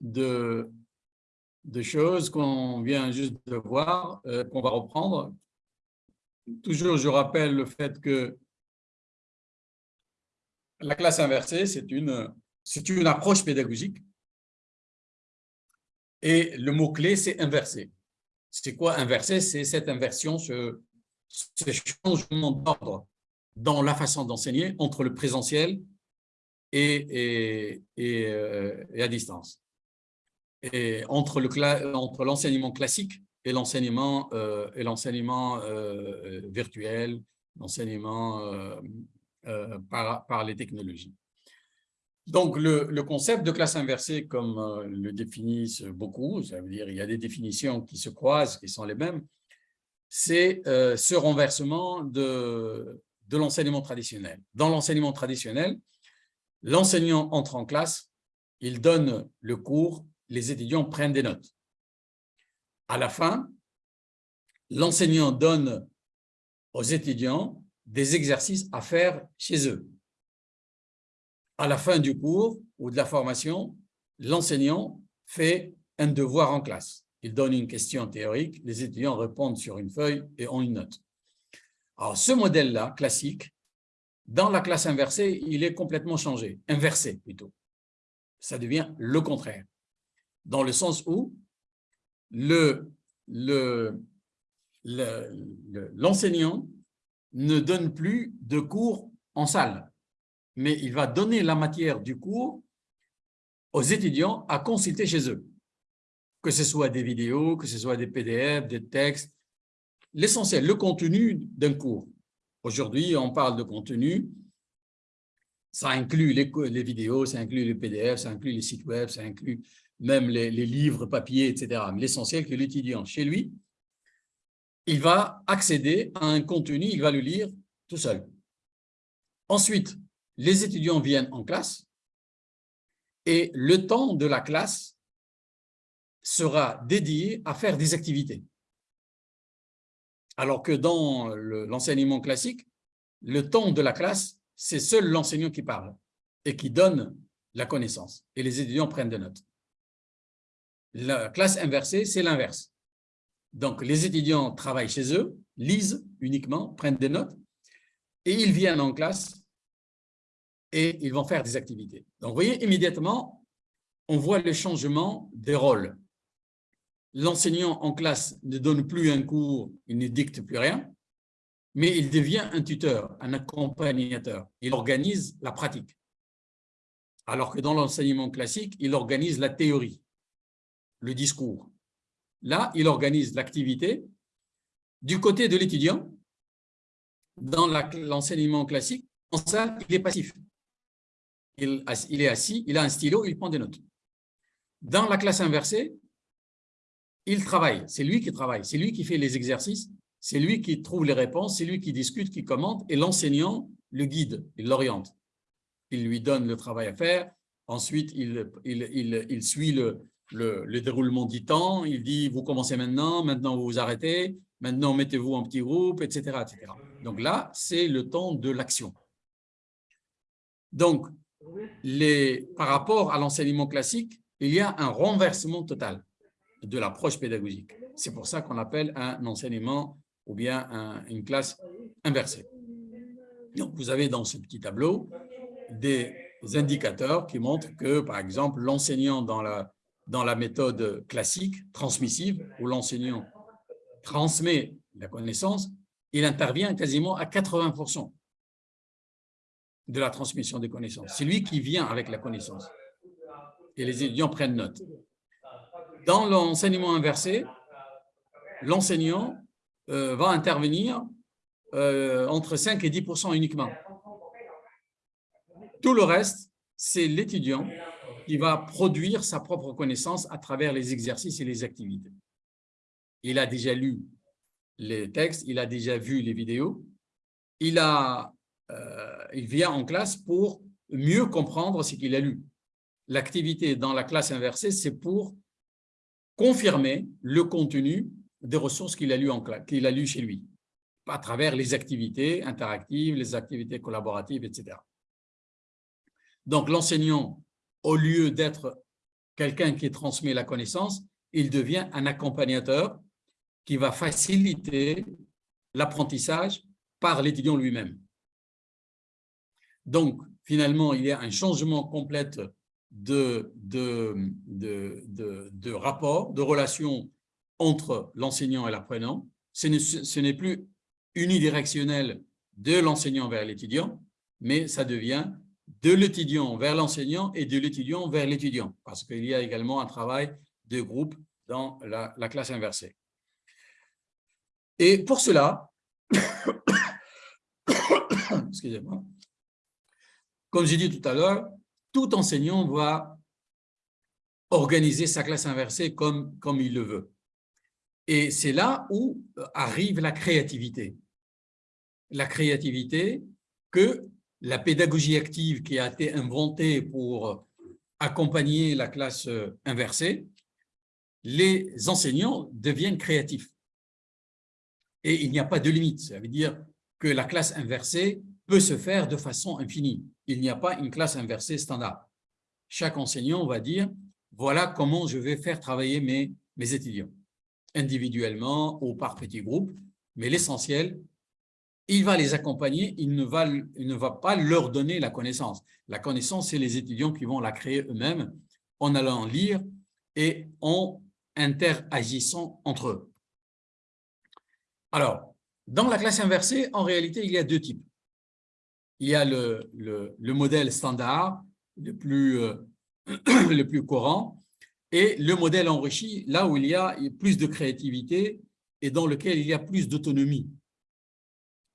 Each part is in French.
de, choses qu'on vient juste de voir, euh, qu'on va reprendre. Toujours, je rappelle le fait que la classe inversée, c'est une, une approche pédagogique. Et le mot-clé, c'est inverser. C'est quoi inverser C'est cette inversion, ce, ce changement d'ordre dans la façon d'enseigner entre le présentiel euh, et, à distance. Entre l'enseignement classique et l'enseignement euh, euh, virtuel, l'enseignement par, les technologies. Donc, le, concept de classe inversée, comme le définissent beaucoup, ça veut dire il y a des définitions qui se croisent, qui sont les mêmes, c'est ce renversement de l'enseignement traditionnel. Dans l'enseignement traditionnel, l'enseignant entre en classe, il donne le cours, les étudiants prennent des notes. À la fin, l'enseignant donne aux étudiants des exercices à faire chez eux. À la fin du cours ou de la formation, l'enseignant fait un devoir en classe. Il donne une question théorique, les étudiants répondent sur une feuille et ont une note. Alors, ce modèle-là, classique, dans la classe inversée, il est complètement changé, inversé plutôt. Ça devient le contraire, dans le sens où l'enseignant le, le, ne donne plus de cours en salle, mais il va donner la matière du cours aux étudiants à consulter chez eux, que ce soit des vidéos, que ce soit des PDF, des textes, l'essentiel, le contenu d'un cours. Aujourd'hui, on parle de contenu, ça inclut les, vidéos, ça inclut les PDF, ça inclut les sites web, ça inclut même les, les livres papier, etc. Mais l'essentiel, que l'étudiant, chez lui, il va accéder à un contenu, il va le lire tout seul. Ensuite, les étudiants viennent en classe et le temps de la classe sera dédié à faire des activités. Alors que dans l'enseignement classique, le temps de la classe, c'est seul l'enseignant qui parle et qui donne la connaissance. Et les étudiants prennent des notes. La classe inversée, c'est l'inverse. Donc, les étudiants travaillent chez eux, lisent uniquement, prennent des notes, et ils viennent en classe et ils vont faire des activités. Donc, vous voyez, immédiatement, on voit le changement des rôles l'enseignant en classe ne donne plus un cours, il ne dicte plus rien, mais il devient un tuteur, un accompagnateur. Il organise la pratique. Alors que dans l'enseignement classique, il organise la théorie, le discours. Là, il organise l'activité. Du côté de l'étudiant, dans l'enseignement classique, en ça, il est passif. Il, il est assis, il a un stylo, il prend des notes. Dans la classe inversée, il travaille, c'est lui qui travaille, c'est lui qui fait les exercices, c'est lui qui trouve les réponses, c'est lui qui discute, qui commente, et l'enseignant le guide, il l'oriente. Il lui donne le travail à faire, ensuite il, il, suit le, le, déroulement du temps, il dit « vous commencez maintenant, maintenant vous vous arrêtez, maintenant mettez-vous en petit groupe, etc. etc. Donc là, c'est le temps de l'action. Donc, les, par rapport à l'enseignement classique, il y a un renversement total de l'approche pédagogique. C'est pour ça qu'on appelle un enseignement ou bien une classe inversée. Donc, vous avez dans ce petit tableau des indicateurs qui montrent que, par exemple, l'enseignant dans la, dans la méthode classique, transmissive, où l'enseignant transmet la connaissance, il intervient quasiment à 80% de la transmission des connaissances. C'est lui qui vient avec la connaissance. Et les étudiants prennent note. Dans l'enseignement inversé, l'enseignant euh, va intervenir euh, entre 5 et 10% uniquement. Tout le reste, c'est l'étudiant qui va produire sa propre connaissance à travers les exercices et les activités. Il a déjà lu les textes, il a déjà vu les vidéos, il, a, euh, il vient en classe pour mieux comprendre ce qu'il a lu. L'activité dans la classe inversée, c'est pour confirmer le contenu des ressources qu'il a lues qu'il a chez lui, à travers les activités interactives, les activités collaboratives, etc. Donc, l'enseignant au lieu d'être quelqu'un qui transmet la connaissance, il devient un accompagnateur qui va faciliter l'apprentissage par l'étudiant lui-même. Donc, finalement, il y a un changement complet de, de, de, de rapport, de relation entre l'enseignant et l'apprenant. Ce n'est plus unidirectionnel de l'enseignant vers l'étudiant, mais ça devient de l'étudiant vers l'enseignant et de l'étudiant vers l'étudiant, parce qu'il y a également un travail de groupe dans la, la classe inversée. Et pour cela, excusez-moi, comme j'ai dit tout à l'heure, tout enseignant va organiser sa classe inversée comme, comme il le veut. Et c'est là où arrive la créativité. La créativité que la pédagogie active qui a été inventée pour accompagner la classe inversée, les enseignants deviennent créatifs. Et il n'y a pas de limite. Ça veut dire que la classe inversée peut se faire de façon infinie. Il n'y a pas une classe inversée standard. Chaque enseignant va dire, voilà comment je vais faire travailler mes, mes étudiants, individuellement ou par petits groupes, mais l'essentiel, il va les accompagner, il ne, va, il ne va pas leur donner la connaissance. La connaissance, c'est les étudiants qui vont la créer eux-mêmes en allant lire et en interagissant entre eux. Alors, dans la classe inversée, en réalité, il y a deux types. Il y a le, le, modèle standard, le plus, euh, le plus courant, et le modèle enrichi, là où il y a plus de créativité et dans lequel il y a plus d'autonomie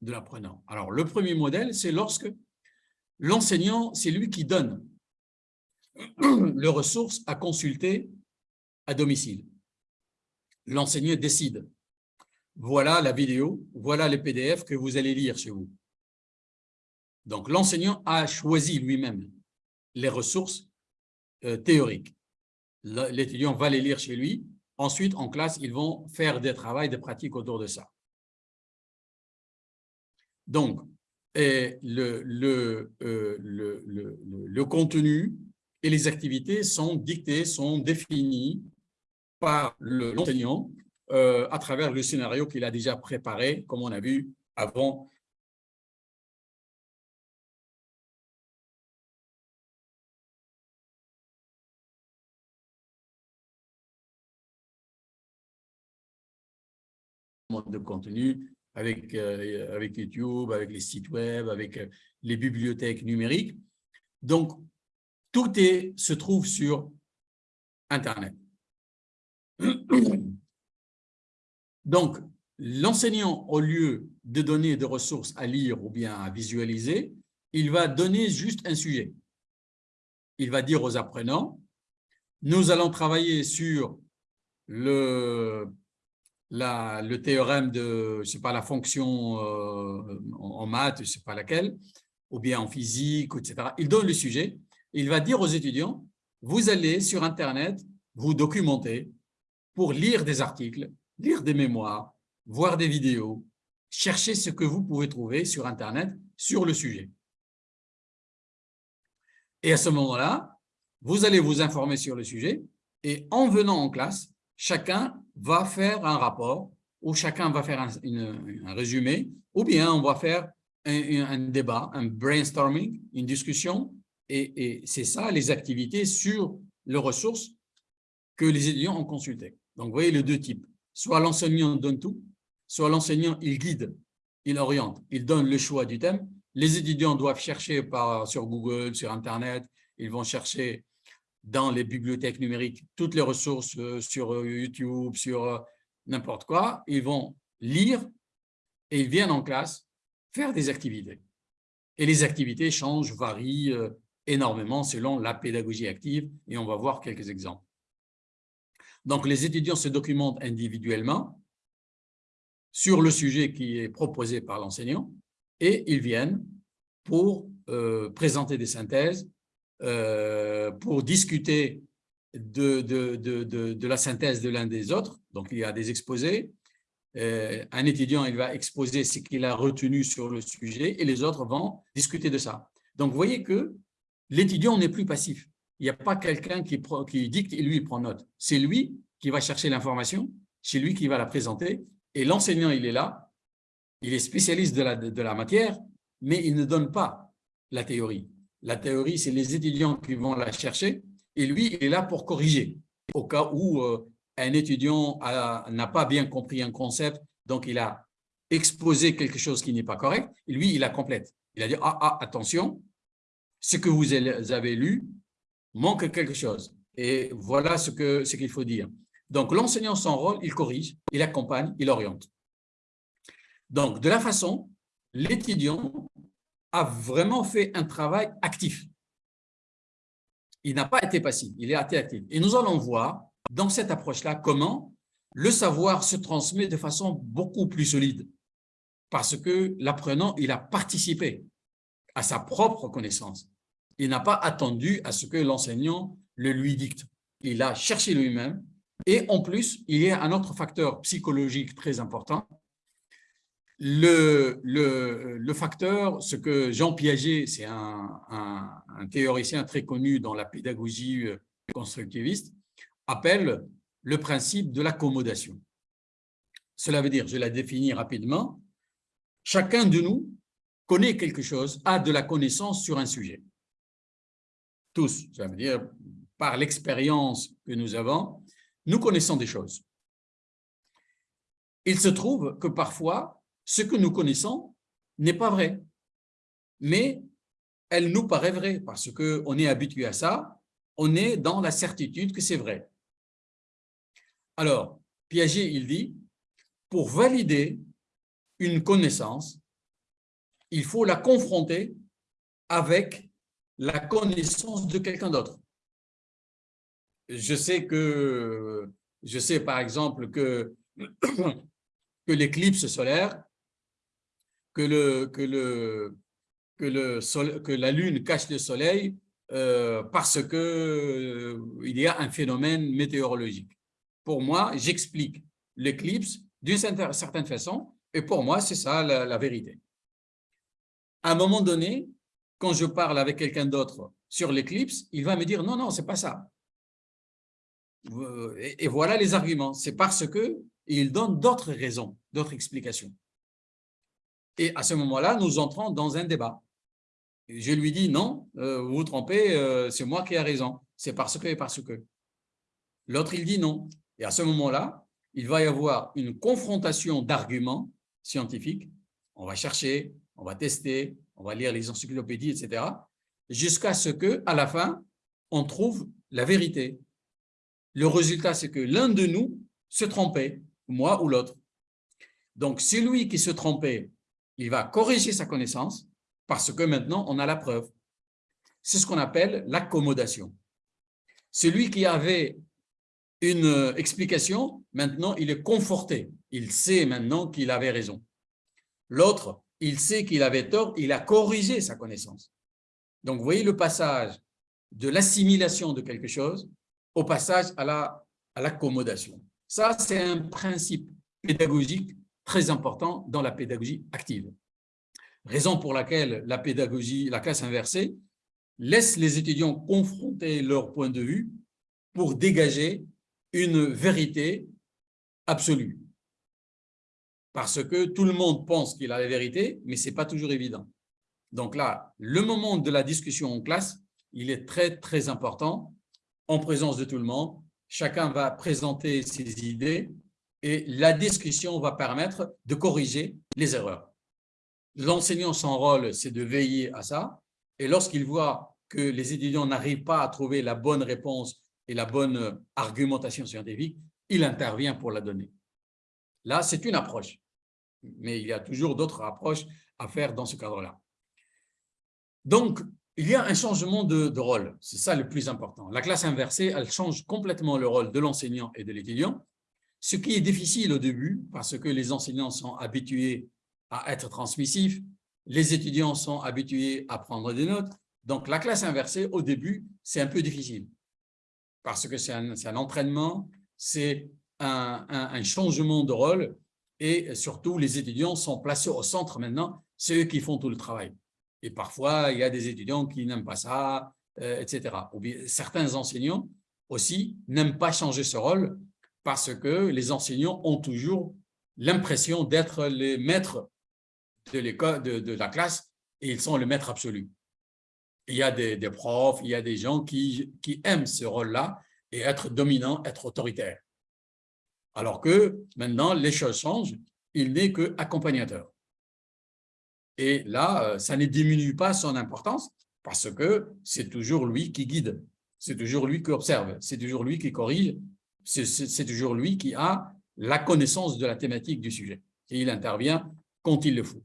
de l'apprenant. Alors, le premier modèle, c'est lorsque l'enseignant, c'est lui qui donne les ressources à consulter à domicile. L'enseignant décide. Voilà la vidéo, voilà les PDF que vous allez lire chez vous. Donc, l'enseignant a choisi lui-même les ressources euh, théoriques. L'étudiant va les lire chez lui. Ensuite, en classe, ils vont faire des travaux, des pratiques autour de ça. Donc, euh, le, contenu et les activités sont dictés, sont définis par l'enseignant euh, à travers le scénario qu'il a déjà préparé, comme on a vu avant de contenu avec, euh, avec YouTube, avec les sites web, avec euh, les bibliothèques numériques. Donc, tout est, se trouve sur Internet. Donc, l'enseignant, au lieu de donner des ressources à lire ou bien à visualiser, il va donner juste un sujet. Il va dire aux apprenants, nous allons travailler sur le le théorème de, je pas, la fonction euh, en, maths, je pas laquelle, ou bien en physique, etc. Il donne le sujet, il va dire aux étudiants, vous allez sur Internet vous documenter pour lire des articles, lire des mémoires, voir des vidéos, chercher ce que vous pouvez trouver sur Internet sur le sujet. Et à ce moment-là, vous allez vous informer sur le sujet et en venant en classe, chacun va faire un rapport où chacun va faire un, résumé, ou bien on va faire un, débat, un brainstorming, une discussion, et, c'est ça les activités sur les ressources que les étudiants ont consultées. Donc, vous voyez les deux types. Soit l'enseignant donne tout, soit l'enseignant, il guide, il oriente, il donne le choix du thème. Les étudiants doivent chercher sur Google, sur Internet, ils vont chercher dans les bibliothèques numériques toutes les ressources euh, sur euh, YouTube, sur euh, n'importe quoi. Ils vont lire et ils viennent en classe faire des activités. Et les activités changent, varient énormément selon la pédagogie active et on va voir quelques exemples. Donc, les étudiants se documentent individuellement sur le sujet qui est proposé par l'enseignant et ils viennent pour présenter des synthèses, euh, pour discuter de, de, de, de, la synthèse de l'un des autres. Donc, il y a des exposés. Euh, un étudiant, il va exposer ce qu'il a retenu sur le sujet et les autres vont discuter de ça. Donc, vous voyez que l'étudiant n'est plus passif. il n'y a pas quelqu'un qui, qui dicte et lui, il prend note. C'est lui qui va chercher l'information, c'est lui qui va la présenter, et l'enseignant, il est là, il est spécialiste de la, de la matière, mais il ne donne pas la théorie. La théorie, c'est les étudiants qui vont la chercher, et lui, il est là pour corriger, au cas où euh, un étudiant n'a pas bien compris un concept, donc il a exposé quelque chose qui n'est pas correct, et lui, il la complète. Il a dit, ah, ah, attention, ce que vous avez lu manque quelque chose. Et voilà ce qu'il faut dire. Donc, l'enseignant, son rôle, il corrige, il accompagne, il oriente. Donc, de la façon, l'étudiant a vraiment fait un travail actif. Il n'a pas été passif, il a été actif. Et nous allons voir dans cette approche-là comment le savoir se transmet de façon beaucoup plus solide parce que l'apprenant, il a participé à sa propre connaissance. Il n'a pas attendu à ce que l'enseignant le lui dicte. Il a cherché lui-même. Et en plus, il y a un autre facteur psychologique très important. Le, facteur, ce que Jean Piaget, c'est un, un, théoricien très connu dans la pédagogie euh, constructiviste, appelle le principe de l'accommodation. Cela veut dire, je la définis rapidement, chacun de nous connaît quelque chose, a de la connaissance sur un sujet. Tous, ça veut dire, par l'expérience que nous avons, nous connaissons des choses. Il se trouve que parfois, ce que nous connaissons n'est pas vrai, mais elle nous paraît vrai parce qu'on est habitué à ça, on est dans la certitude que c'est vrai. Alors, Piaget, il dit, pour valider une connaissance, il faut la confronter avec la connaissance de quelqu'un d'autre. Je sais que, je sais par exemple que, que l'éclipse solaire, que, le, que, le, que, le que la Lune cache le Soleil euh, parce qu'il euh, il y a un phénomène météorologique. Pour moi, j'explique l'éclipse d'une certaine façon et pour moi, c'est ça la, vérité. À un moment donné, quand je parle avec quelqu'un d'autre sur l'éclipse, il va me dire non, non, c'est pas ça. Euh, et, voilà les arguments. C'est parce que il donne d'autres raisons, d'autres explications. Et à ce moment-là, nous entrons dans un débat. Je lui dis non, euh, vous vous trompez, euh, c'est moi qui ai raison. C'est parce que et parce que. L'autre, il dit non. Et à ce moment-là, il va y avoir une confrontation d'arguments scientifique, on va chercher, on va tester, on va lire les encyclopédies, etc., jusqu'à ce que, à la fin, on trouve la vérité. Le résultat, c'est que l'un de nous se trompait, moi ou l'autre. Donc, celui qui se trompait, il va corriger sa connaissance parce que maintenant, on a la preuve. C'est ce qu'on appelle l'accommodation. Celui qui avait une explication, maintenant, il est conforté il sait maintenant qu'il avait raison. L'autre, il sait qu'il avait tort, il a corrigé sa connaissance. Donc, vous voyez le passage de l'assimilation de quelque chose au passage à l'accommodation. La, à Ça, c'est un principe pédagogique très important dans la pédagogie active. Raison pour laquelle la pédagogie, la classe inversée, laisse les étudiants confronter leur point de vue pour dégager une vérité absolue parce que tout le monde pense qu'il a la vérité, mais ce n'est pas toujours évident. Donc là, le moment de la discussion en classe, il est très, très important, en présence de tout le monde. Chacun va présenter ses idées et la discussion va permettre de corriger les erreurs. L'enseignant, son rôle, c'est de veiller à ça. Et lorsqu'il voit que les étudiants n'arrivent pas à trouver la bonne réponse et la bonne argumentation scientifique, il intervient pour la donner. Là, c'est une approche mais il y a toujours d'autres approches à faire dans ce cadre-là. Donc, il y a un changement de, rôle, c'est ça le plus important. La classe inversée, elle change complètement le rôle de l'enseignant et de l'étudiant, ce qui est difficile au début parce que les enseignants sont habitués à être transmissifs, les étudiants sont habitués à prendre des notes. Donc, la classe inversée, au début, c'est un peu difficile parce que c'est un, entraînement, c'est un changement de rôle et surtout les étudiants sont placés au centre maintenant, c'est eux qui font tout le travail. Et parfois, il y a des étudiants qui n'aiment pas ça, euh, etc. Ou bien, certains enseignants aussi n'aiment pas changer ce rôle parce que les enseignants ont toujours l'impression d'être les maîtres de, l'école, de, la classe et ils sont le maître absolu. Il y a des, profs, il y a des gens qui, qui aiment ce rôle-là et être dominant, être autoritaire. Alors que maintenant, les choses changent, il n'est qu'accompagnateur. Et là, euh, ça ne diminue pas son importance parce que c'est toujours lui qui guide, c'est toujours lui qui observe, c'est toujours lui qui corrige, c'est toujours lui qui a la connaissance de la thématique du sujet. Et il intervient quand il le faut.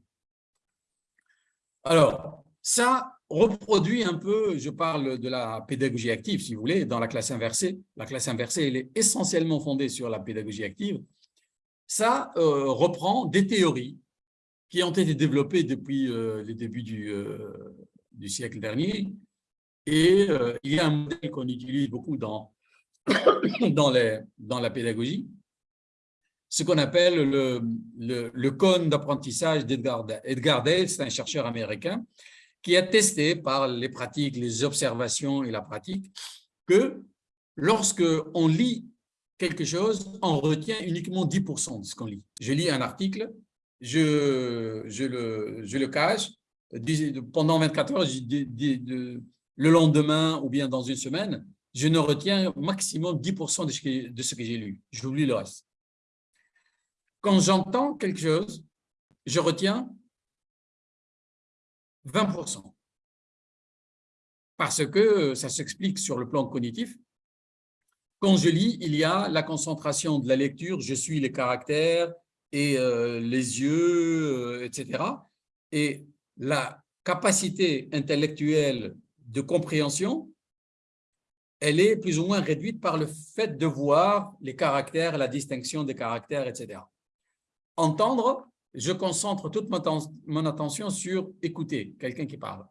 Alors, ça reproduit un peu, je parle de la pédagogie active, si vous voulez, dans la classe inversée. La classe inversée, elle est essentiellement fondée sur la pédagogie active. Ça euh, reprend des théories qui ont été développées depuis euh, les débuts du, euh, du, siècle dernier. Et il y a un modèle qu'on utilise beaucoup dans, dans, la pédagogie, ce qu'on appelle le, le, cône d'apprentissage d'Edgar Dale, c'est un chercheur américain, qui a testé par les pratiques, les observations et la pratique, que lorsque on lit quelque chose, on retient uniquement 10% de ce qu'on lit. Je lis un article, je, je, le, je le cache, pendant 24 heures, le lendemain ou bien dans une semaine, je ne retiens maximum 10% de ce que, j'ai lu. J'oublie le reste. Quand j'entends quelque chose, je retiens 20%. Parce que ça s'explique sur le plan cognitif. Quand je lis, il y a la concentration de la lecture, je suis les caractères et euh, les yeux, euh, etc. Et la capacité intellectuelle de compréhension, elle est plus ou moins réduite par le fait de voir les caractères, la distinction des caractères, etc. Entendre, je concentre toute mon attention sur écouter quelqu'un qui parle.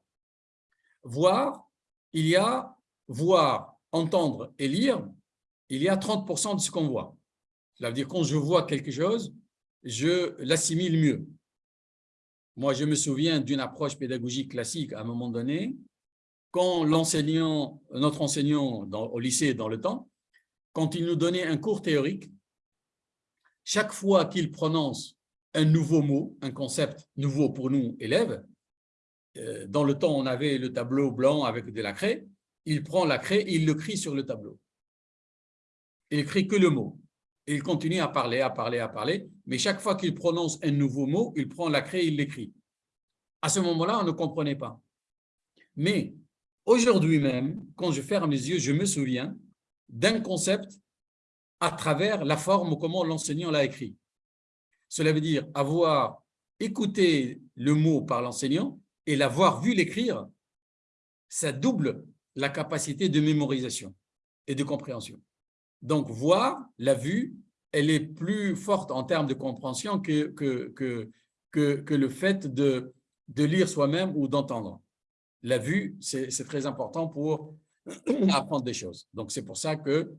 Voir, il y a voir, entendre et lire, il y a 30% de ce qu'on voit. Cela veut dire quand je vois quelque chose, je l'assimile mieux. Moi, je me souviens d'une approche pédagogique classique à un moment donné, quand l'enseignant, notre enseignant au lycée dans le temps, quand il nous donnait un cours théorique, chaque fois qu'il prononce un nouveau mot, un concept nouveau pour nous, élèves, euh, dans le temps, on avait le tableau blanc avec de la craie, il prend la craie et il le crie sur le tableau. Il écrit que le mot. Il continue à parler, à parler, à parler, mais chaque fois qu'il prononce un nouveau mot, il prend la craie et il l'écrit. À ce moment-là, on ne comprenait pas. Mais aujourd'hui même, quand je ferme les yeux, je me souviens d'un concept à travers la forme ou comment l'enseignant l'a écrit. Cela veut dire avoir écouté le mot par l'enseignant et l'avoir vu l'écrire, ça double la capacité de mémorisation et de compréhension. Donc, voir, la vue, elle est plus forte en termes de compréhension que, le fait de lire soi-même ou d'entendre. La vue, c'est très important pour apprendre des choses. Donc, c'est pour ça que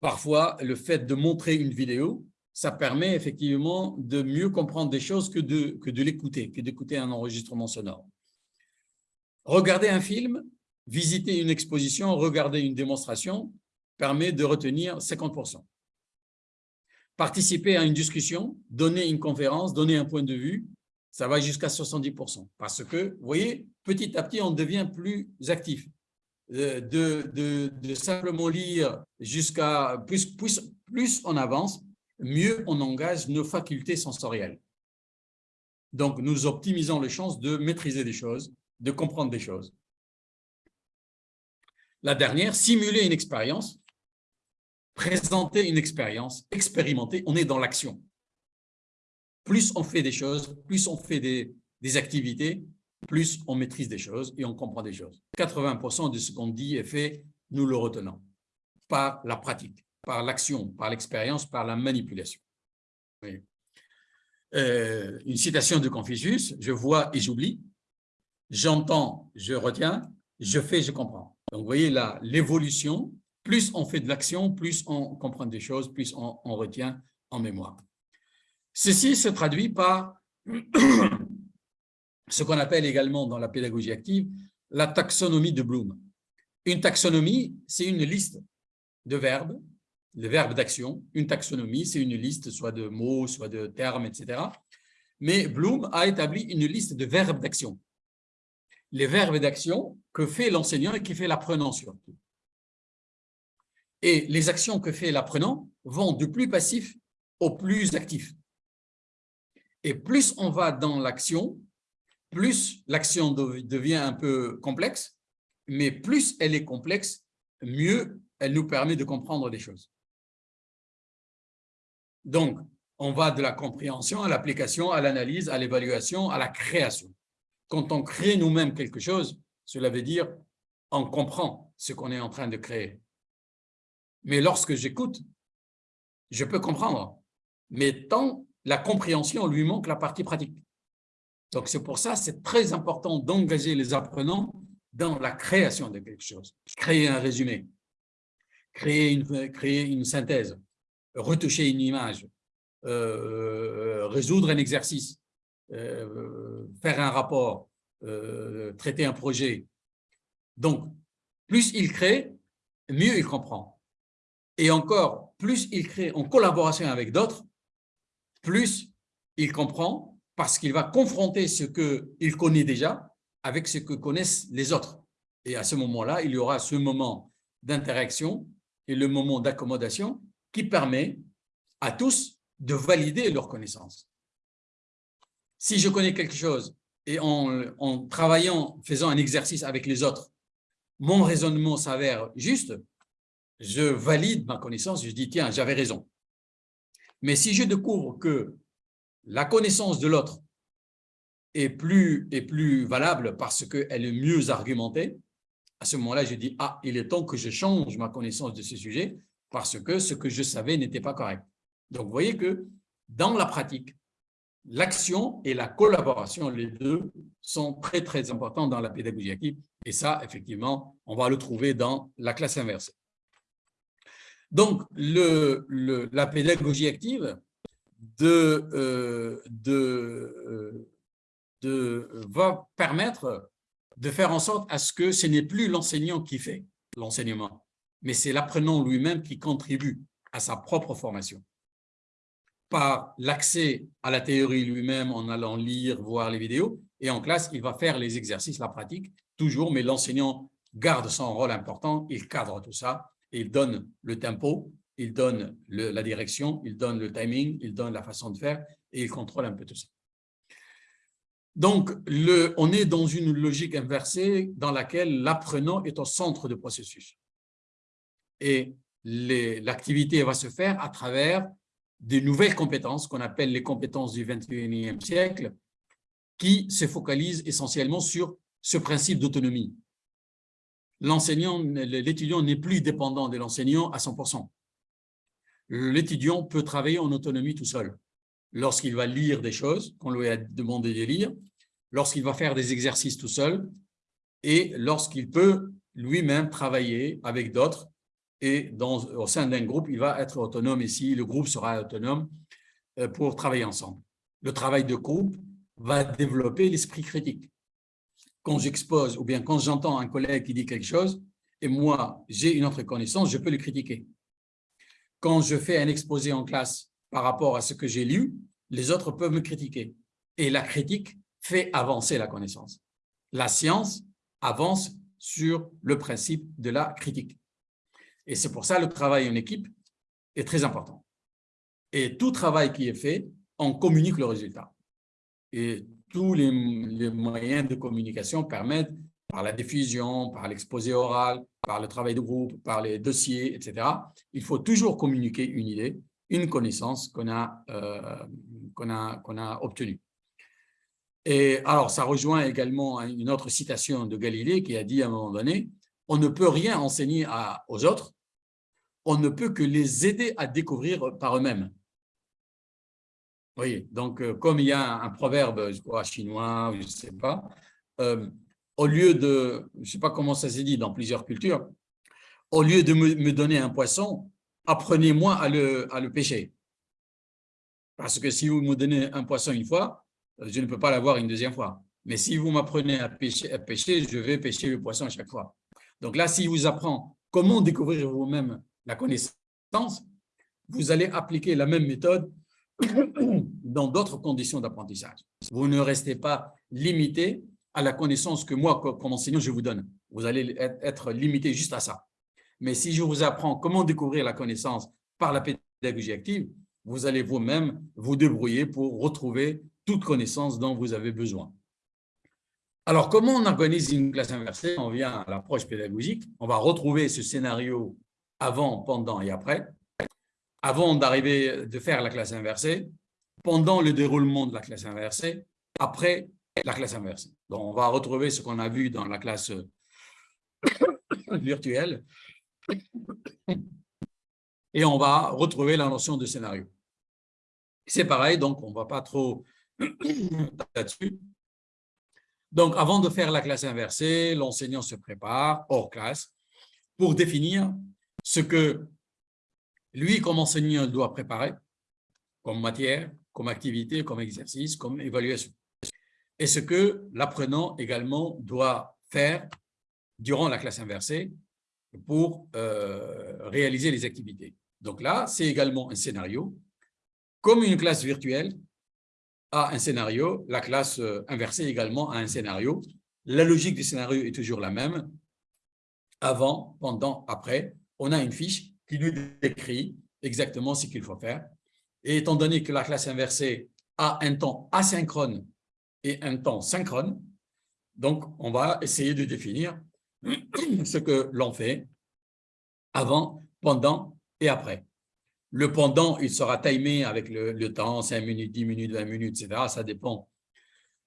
parfois, le fait de montrer une vidéo, ça permet effectivement de mieux comprendre des choses que de, que de l'écouter, que d'écouter un enregistrement sonore. Regarder un film, visiter une exposition, regarder une démonstration permet de retenir 50%. Participer à une discussion, donner une conférence, donner un point de vue, ça va jusqu'à 70%. Parce que, vous voyez, petit à petit, on devient plus actif. Euh, de, simplement lire jusqu'à plus, plus, plus on avance, mieux on engage nos facultés sensorielles. Donc, nous optimisons les chances de maîtriser des choses, de comprendre des choses. La dernière, simuler une expérience, présenter une expérience, expérimenter, on est dans l'action. Plus on fait des choses, plus on fait des, activités, plus on maîtrise des choses et on comprend des choses. 80% de ce qu'on dit est fait, nous le retenons par la pratique par l'action, par l'expérience, par la manipulation. Euh, une citation de Confucius, je vois et j'oublie, j'entends, je retiens, je fais, je comprends. Donc, vous voyez là, l'évolution, plus on fait de l'action, plus on comprend des choses, plus on retient en mémoire. Ceci se traduit par ce qu'on appelle également dans la pédagogie active la taxonomie de Bloom. Une taxonomie, c'est une liste de verbes, de verbes d'action. Une taxonomie, c'est une liste soit de mots, soit de termes, etc. Mais Bloom a établi une liste de verbes d'action. Les verbes d'action que fait l'enseignant et qui fait l'apprenant surtout. Et les actions que fait l'apprenant vont du plus passif au plus actif. Et plus on va dans l'action, plus l'action devient un peu complexe, mais plus elle est complexe, mieux elle nous permet de comprendre des choses. Donc, on va de la compréhension à l'application, à l'analyse, à l'évaluation, à la création. Quand on crée nous-mêmes quelque chose, cela veut dire on comprend ce qu'on est en train de créer. Mais lorsque j'écoute, je peux comprendre. Mais tant la compréhension lui manque la partie pratique. Donc, c'est pour ça c'est très important d'engager les apprenants dans la création de quelque chose. Créer un résumé, créer une, créer une synthèse, retoucher une image, euh, résoudre un exercice, euh, faire un rapport, euh, traiter un projet. Donc, plus il crée, mieux il comprend. Et encore, plus il crée en collaboration avec d'autres, plus il comprend parce qu'il va confronter ce qu'il connaît déjà avec ce que connaissent les autres. Et à ce moment-là, il y aura ce moment d'interaction et le moment d'accommodation qui permet à tous de valider leurs connaissances. Si je connais quelque chose et en, en travaillant, faisant un exercice avec les autres, mon raisonnement s'avère juste, je valide ma connaissance, je dis, tiens, j'avais raison. Mais si je découvre que la connaissance de l'autre est plus, est plus valable parce qu'elle est mieux argumentée, à ce moment-là, je dis, ah, il est temps que je change ma connaissance de ce sujet parce que ce que je savais n'était pas correct. Donc, vous voyez que dans la pratique, l'action et la collaboration, les deux, sont très, très importants dans la pédagogie active. Et ça, effectivement, on va le trouver dans la classe inversée. Donc, la pédagogie active euh, euh, va permettre de faire en sorte à ce que ce n'est plus l'enseignant qui fait l'enseignement, mais c'est l'apprenant lui-même qui contribue à sa propre formation. Par l'accès à la théorie lui-même en allant lire, voir les vidéos, et en classe, il va faire les exercices, la pratique, toujours, mais l'enseignant garde son rôle important, il cadre tout ça, il donne le tempo, il donne la direction, il donne le timing, il donne la façon de faire et il contrôle un peu tout ça. Donc, on est dans une logique inversée dans laquelle l'apprenant est au centre du processus. Et l'activité va se faire à travers des nouvelles compétences qu'on appelle les compétences du 21e siècle qui se focalisent essentiellement sur ce principe d'autonomie l'enseignant, l'étudiant n'est plus dépendant de l'enseignant à 100%. L'étudiant peut travailler en autonomie tout seul. Lorsqu'il va lire des choses qu'on lui a demandé de lire, lorsqu'il va faire des exercices tout seul, et lorsqu'il peut lui-même travailler avec d'autres, et au sein d'un groupe, il va être autonome ici, le groupe sera autonome euh, pour travailler ensemble. Le travail de groupe va développer l'esprit critique quand j'expose ou bien quand j'entends un collègue qui dit quelque chose et moi, j'ai une autre connaissance, je peux le critiquer. Quand je fais un exposé en classe par rapport à ce que j'ai lu, les autres peuvent me critiquer. Et la critique fait avancer la connaissance. La science avance sur le principe de la critique. Et c'est pour ça le travail en équipe est très important. Et tout travail qui est fait, on communique le résultat. Et tous les, moyens de communication permettent, par la diffusion, par l'exposé oral, par le travail de groupe, par les dossiers, etc. Il faut toujours communiquer une idée, une connaissance qu'on a, euh, a, a obtenue. Et alors, ça rejoint également une autre citation de Galilée qui a dit à un moment donné, on ne peut rien enseigner aux autres, on ne peut que les aider à découvrir par eux-mêmes. Oui, donc euh, comme il y a un, proverbe, je crois, chinois, je ne sais pas, euh, au lieu de, je ne sais pas comment ça s'est dit dans plusieurs cultures, au lieu de me, donner un poisson, apprenez-moi à le, pêcher. Parce que si vous me donnez un poisson une fois, je ne peux pas l'avoir une deuxième fois. Mais si vous m'apprenez à pêcher, à pêcher, je vais pêcher le poisson à chaque fois. Donc là, s'il vous apprend comment découvrir vous-même la connaissance, vous allez appliquer la même méthode dans d'autres conditions d'apprentissage. Vous ne restez pas limité à la connaissance que moi, comme enseignant, je vous donne. Vous allez être limité juste à ça. Mais si je vous apprends comment découvrir la connaissance par la pédagogie active, vous allez vous-même vous débrouiller pour retrouver toute connaissance dont vous avez besoin. Alors, comment on organise une classe inversée? On vient à l'approche pédagogique. On va retrouver ce scénario avant, pendant et après. Avant d'arriver, de faire la classe inversée, pendant le déroulement de la classe inversée, après la classe inversée. Donc, on va retrouver ce qu'on a vu dans la classe virtuelle et on va retrouver la notion de scénario. C'est pareil, donc on ne va pas trop là-dessus. Donc, avant de faire la classe inversée, l'enseignant se prépare hors classe pour définir ce que lui, comme enseignant, doit préparer comme matière, comme activité, comme exercice, comme évaluation. Et ce que l'apprenant également doit faire durant la classe inversée pour euh, réaliser les activités. Donc là, c'est également un scénario. Comme une classe virtuelle a un scénario, la classe euh, inversée également a un scénario. La logique du scénario est toujours la même. Avant, pendant, après, on a une fiche qui nous décrit exactement ce qu'il faut faire. Et étant donné que la classe inversée a un temps asynchrone et un temps synchrone, donc on va essayer de définir ce que l'on fait avant, pendant et après. Le pendant, il sera timé avec le, temps, 5 minutes, 10 minutes, 20 minutes, etc. Ça dépend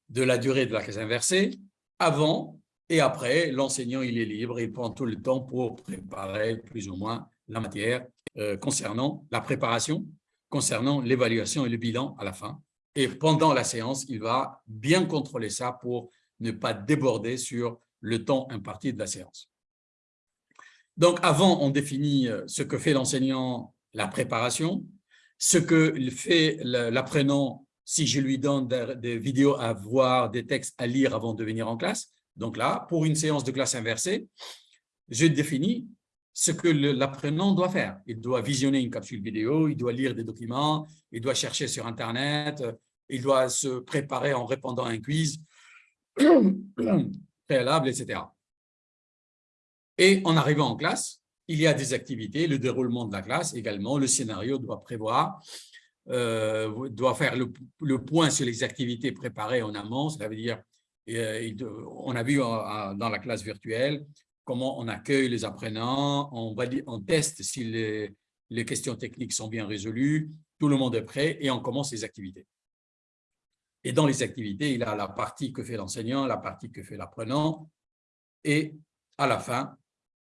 de la durée de la classe inversée. Avant et après, l'enseignant, il est libre, il prend tout le temps pour préparer plus ou moins la matière euh, concernant la préparation, concernant l'évaluation et le bilan à la fin. Et pendant la séance, il va bien contrôler ça pour ne pas déborder sur le temps imparti de la séance. Donc, avant, on définit euh, ce que fait l'enseignant la préparation, ce que fait l'apprenant si je lui donne des, vidéos à voir, des textes à lire avant de venir en classe. Donc là, pour une séance de classe inversée, je définis ce que l'apprenant doit faire. Il doit visionner une capsule vidéo, il doit lire des documents, il doit chercher sur Internet, il doit se préparer en répondant à un quiz préalable, etc. Et en arrivant en classe, il y a des activités, le déroulement de la classe également, le scénario doit prévoir, euh, doit faire le, point sur les activités préparées en amont, cela veut dire, on a vu euh, dans la classe virtuelle comment on accueille les apprenants, on, teste si les, les questions techniques sont bien résolues, tout le monde est prêt et on commence les activités. Et dans les activités, il a la partie que fait l'enseignant, la partie que fait l'apprenant, et à la fin,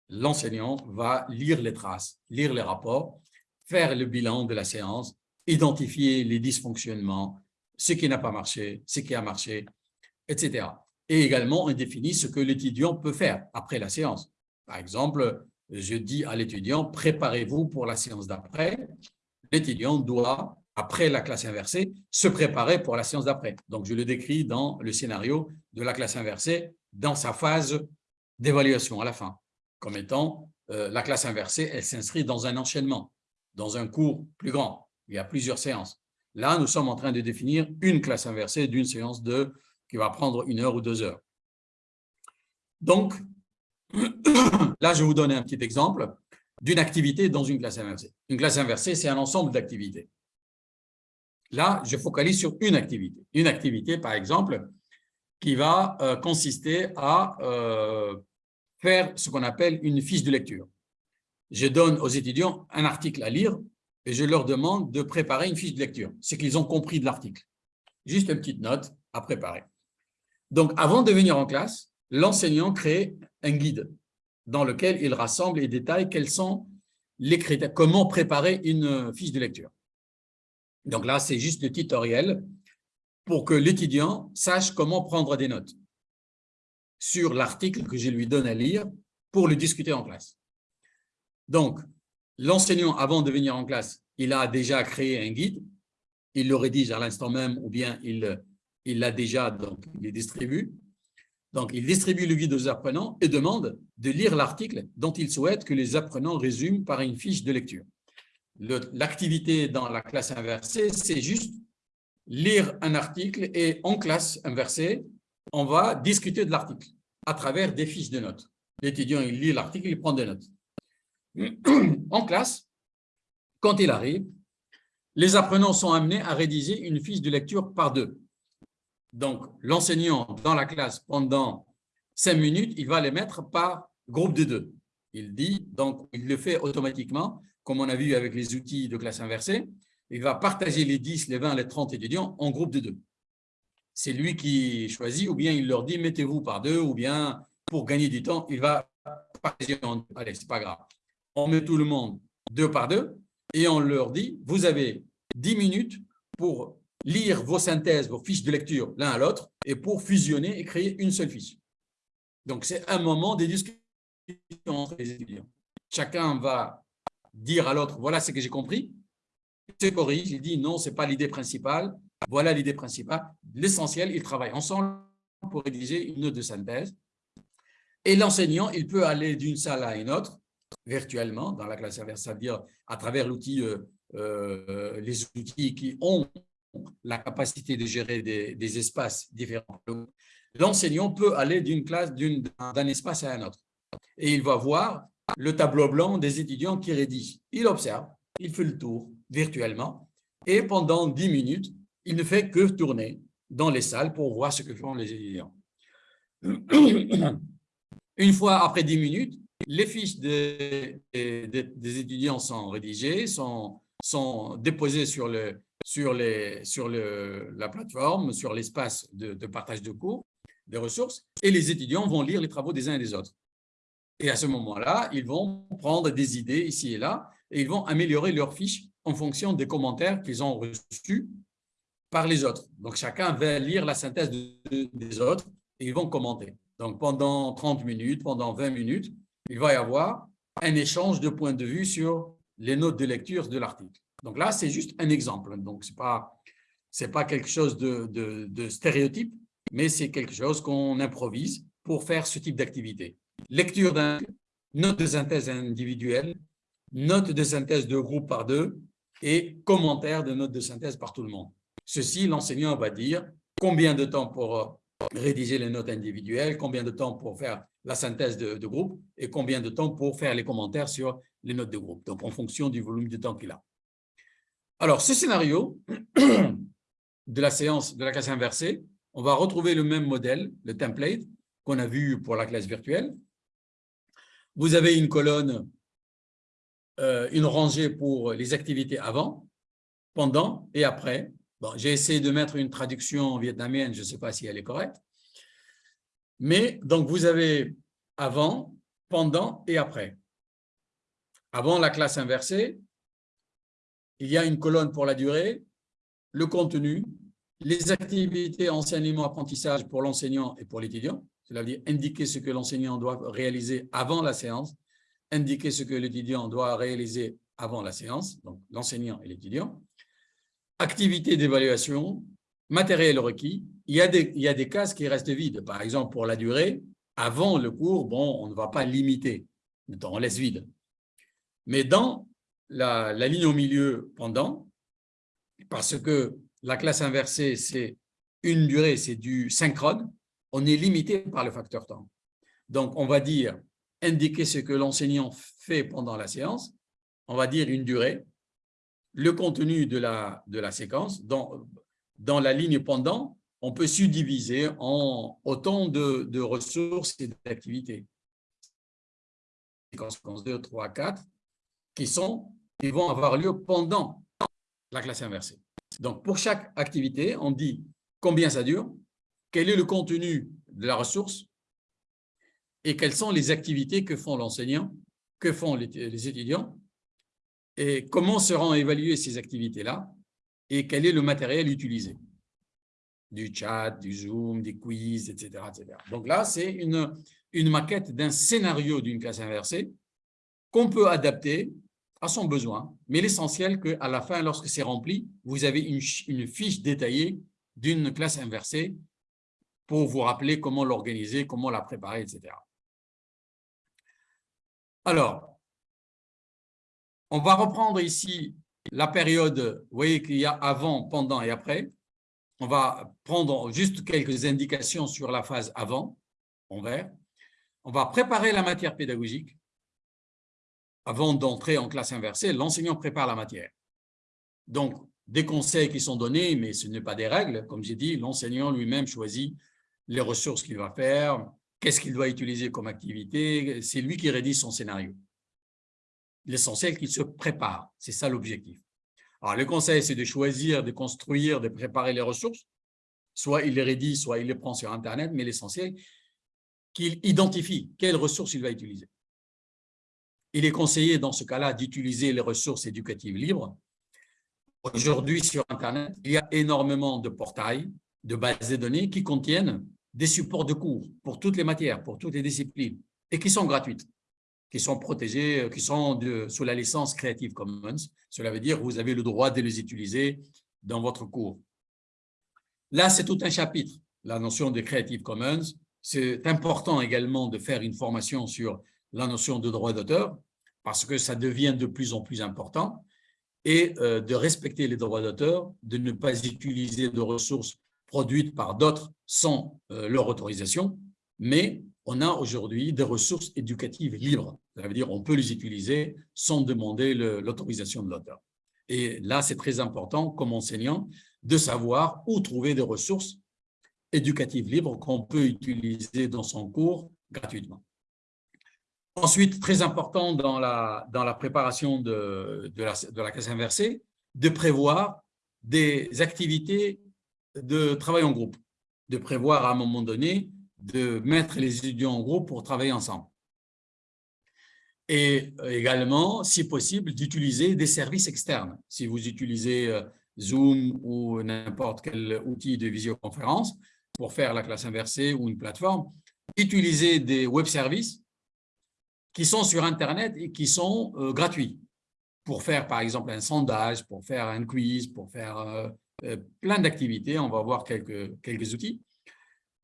l'enseignant va lire les traces, lire les rapports, faire le bilan de la séance, identifier les dysfonctionnements, ce qui n'a pas marché, ce qui a marché, etc. Et également, on définit ce que l'étudiant peut faire après la séance. Par exemple, je dis à l'étudiant, préparez-vous pour la séance d'après. L'étudiant doit, après la classe inversée, se préparer pour la séance d'après. Donc, je le décris dans le scénario de la classe inversée, dans sa phase d'évaluation à la fin comme étant euh, la classe inversée, elle s'inscrit dans un enchaînement, dans un cours plus grand. Il y a plusieurs séances. Là, nous sommes en train de définir une classe inversée d'une séance de, qui va prendre une heure ou deux heures. Donc, là, je vais vous donner un petit exemple d'une activité dans une classe inversée. Une classe inversée, c'est un ensemble d'activités. Là, je focalise sur une activité. Une activité, par exemple, qui va euh, consister à euh, faire ce qu'on appelle une fiche de lecture. Je donne aux étudiants un article à lire et je leur demande de préparer une fiche de lecture, c'est qu'ils ont compris de l'article. Juste une petite note à préparer. Donc, avant de venir en classe, l'enseignant crée un guide dans lequel il rassemble et détaille quels sont les critères, comment préparer une fiche de lecture. Donc là, c'est juste le tutoriel pour que l'étudiant sache comment prendre des notes sur l'article que je lui donne à lire pour le discuter en classe. Donc, l'enseignant, avant de venir en classe, il a déjà créé un guide, il le rédige à l'instant même ou bien il il l'a déjà, donc il les distribue. Donc, il distribue le guide aux apprenants et demande de lire l'article dont il souhaite que les apprenants résument par une fiche de lecture. L'activité dans la classe inversée, c'est juste lire un article et en classe inversée, on va discuter de l'article à travers des fiches de notes. L'étudiant, il lit l'article, il prend des notes. En classe, quand il arrive, les apprenants sont amenés à rédiger une fiche de lecture par deux. Donc, l'enseignant dans la classe, pendant cinq minutes, il va les mettre par groupe de deux. Il dit, donc, il le fait automatiquement, comme on a vu avec les outils de classe inversée. Il va partager les 10, les 20, les 30 étudiants en groupe de deux. C'est lui qui choisit, ou bien il leur dit, mettez-vous par deux, ou bien, pour gagner du temps, il va partager en deux. Allez, c'est pas grave. On met tout le monde deux par deux, et on leur dit, vous avez 10 minutes pour lire vos synthèses, vos fiches de lecture l'un à l'autre et pour fusionner et créer une seule fiche. Donc, c'est un moment de discussion entre les étudiants. Chacun va dire à l'autre, voilà ce que j'ai compris, se corrige, il dit non, ce n'est pas l'idée principale, voilà l'idée principale. L'essentiel, ils travaillent ensemble pour rédiger une note de synthèse. Et l'enseignant, il peut aller d'une salle à une autre, virtuellement, dans la classe inverse, c'est-à-dire à travers l'outil, euh, euh, les outils qui ont la capacité de gérer des, espaces différents. L'enseignant peut aller d'une classe, d'un espace à un autre. Et il va voir le tableau blanc des étudiants qui rédigent. Il observe, il fait le tour virtuellement et pendant 10 minutes, il ne fait que tourner dans les salles pour voir ce que font les étudiants. Une fois après 10 minutes, les fiches des, étudiants sont rédigées, sont, sont déposées sur le, sur, sur le, la plateforme, sur l'espace de, partage de cours, des ressources, et les étudiants vont lire les travaux des uns et des autres. Et à ce moment-là, ils vont prendre des idées ici et là, et ils vont améliorer leurs fiches en fonction des commentaires qu'ils ont reçus par les autres. Donc, chacun va lire la synthèse des autres et ils vont commenter. Donc, pendant 30 minutes, pendant 20 minutes, il va y avoir un échange de points de vue sur les notes de lecture de l'article. Donc là, c'est juste un exemple. Donc, ce n'est pas, quelque chose de, stéréotype, mais c'est quelque chose qu'on improvise pour faire ce type d'activité. Lecture d'un note de synthèse individuelle, note de synthèse de groupe par deux et commentaire de note de synthèse par tout le monde. Ceci, l'enseignant va dire combien de temps pour euh, rédiger les notes individuelles, combien de temps pour faire la synthèse de groupe et combien de temps pour faire les commentaires sur les notes de groupe, donc en fonction du volume de temps qu'il a. Alors, ce scénario de la séance de la classe inversée, on va retrouver le même modèle, le template, qu'on a vu pour la classe virtuelle. Vous avez une colonne, euh, une rangée pour les activités avant, pendant et après. Bon, J'ai essayé de mettre une traduction vietnamienne, je ne sais pas si elle est correcte. Mais donc, vous avez avant, pendant et après. Avant la classe inversée, il y a une colonne pour la durée, le contenu, les activités enseignement-apprentissage pour l'enseignant et pour l'étudiant, cela veut dire indiquer ce que l'enseignant doit réaliser avant la séance, indiquer ce que l'étudiant doit réaliser avant la séance, donc l'enseignant et l'étudiant, activité d'évaluation, matériel requis, il y, a des, il cases qui restent vides. Par exemple, pour la durée, avant le cours, on ne va pas limiter, on laisse vide. Mais dans la, ligne au milieu pendant, parce que la classe inversée, c'est une durée, c'est du synchrone, on est limité par le facteur temps. Donc, on va dire, indiquer ce que l'enseignant fait pendant la séance, on va dire une durée, le contenu de la, séquence, dans, la ligne pendant, on peut subdiviser en autant de, de ressources et d'activités. Séquence 2, 3, 4, qui sont qui vont avoir lieu pendant la classe inversée. Donc, pour chaque activité, on dit combien ça dure, quel est le contenu de la ressource et quelles sont les activités que font l'enseignant, que font les, étudiants et comment seront évaluées ces activités-là et quel est le matériel utilisé du chat, du Zoom, des quiz, etc. etc. Donc là, c'est une maquette d'un scénario d'une classe inversée qu'on peut adapter à son besoin, mais l'essentiel qu'à la fin, lorsque c'est rempli, vous avez une, fiche détaillée d'une classe inversée pour vous rappeler comment l'organiser, comment la préparer, etc. Alors, on va reprendre ici la période, vous voyez qu'il y a avant, pendant et après. On va prendre juste quelques indications sur la phase avant, en vert. On va préparer la matière pédagogique. Avant d'entrer en classe inversée, l'enseignant prépare la matière. Donc, des conseils qui sont donnés, mais ce n'est pas des règles. Comme j'ai dit, l'enseignant lui-même choisit les ressources qu'il va faire, qu'est-ce qu'il doit utiliser comme activité. C'est lui qui rédige son scénario. L'essentiel qu'il se prépare, c'est ça l'objectif. Alors, le conseil, c'est de choisir, de construire, de préparer les ressources. Soit il les rédige, soit il les prend sur Internet, mais l'essentiel, qu'il identifie quelles ressources il va utiliser. Il est conseillé dans ce cas-là d'utiliser les ressources éducatives libres. Aujourd'hui, sur Internet, il y a énormément de portails, de bases de données qui contiennent des supports de cours pour toutes les matières, pour toutes les disciplines, et qui sont gratuites, qui sont protégées, qui sont sous la licence Creative Commons. Cela veut dire que vous avez le droit de les utiliser dans votre cours. Là, c'est tout un chapitre, la notion de Creative Commons. C'est important également de faire une formation sur la notion de droit d'auteur, parce que ça devient de plus en plus important, et euh, de respecter les droits d'auteur, de ne pas utiliser de ressources produites par d'autres sans euh, leur autorisation, mais on a aujourd'hui des ressources éducatives libres. Ça veut dire qu'on peut les utiliser sans demander l'autorisation de l'auteur. Et là, c'est très important, comme enseignant, de savoir où trouver des ressources éducatives libres qu'on peut utiliser dans son cours gratuitement. Ensuite, très important dans la, dans la préparation de, de, la, de la classe inversée, de prévoir des activités de travail en groupe, de prévoir à un moment donné de mettre les étudiants en groupe pour travailler ensemble. Et également, si possible, d'utiliser des services externes. Si vous utilisez euh, Zoom ou n'importe quel outil de visioconférence pour faire la classe inversée ou une plateforme, utilisez des web services qui sont sur Internet et qui sont euh, gratuits pour faire, par exemple, un sondage, pour faire un quiz, pour faire euh, euh, plein d'activités. On va voir quelques, quelques outils.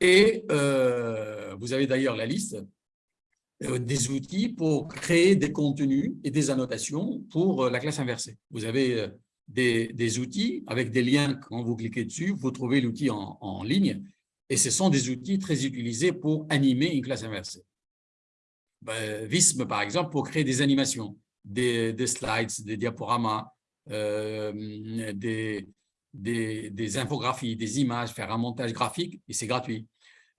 Et vous avez d'ailleurs la liste des outils pour créer des contenus et des annotations pour la classe inversée. Vous avez des, des outils avec des liens, quand vous cliquez dessus, vous trouvez l'outil en, en, ligne et ce sont des outils très utilisés pour animer une classe inversée. Ben, Visme, par exemple, pour créer des animations, des, des slides, des diaporamas, euh, des, infographies, des images, faire un montage graphique, et c'est gratuit.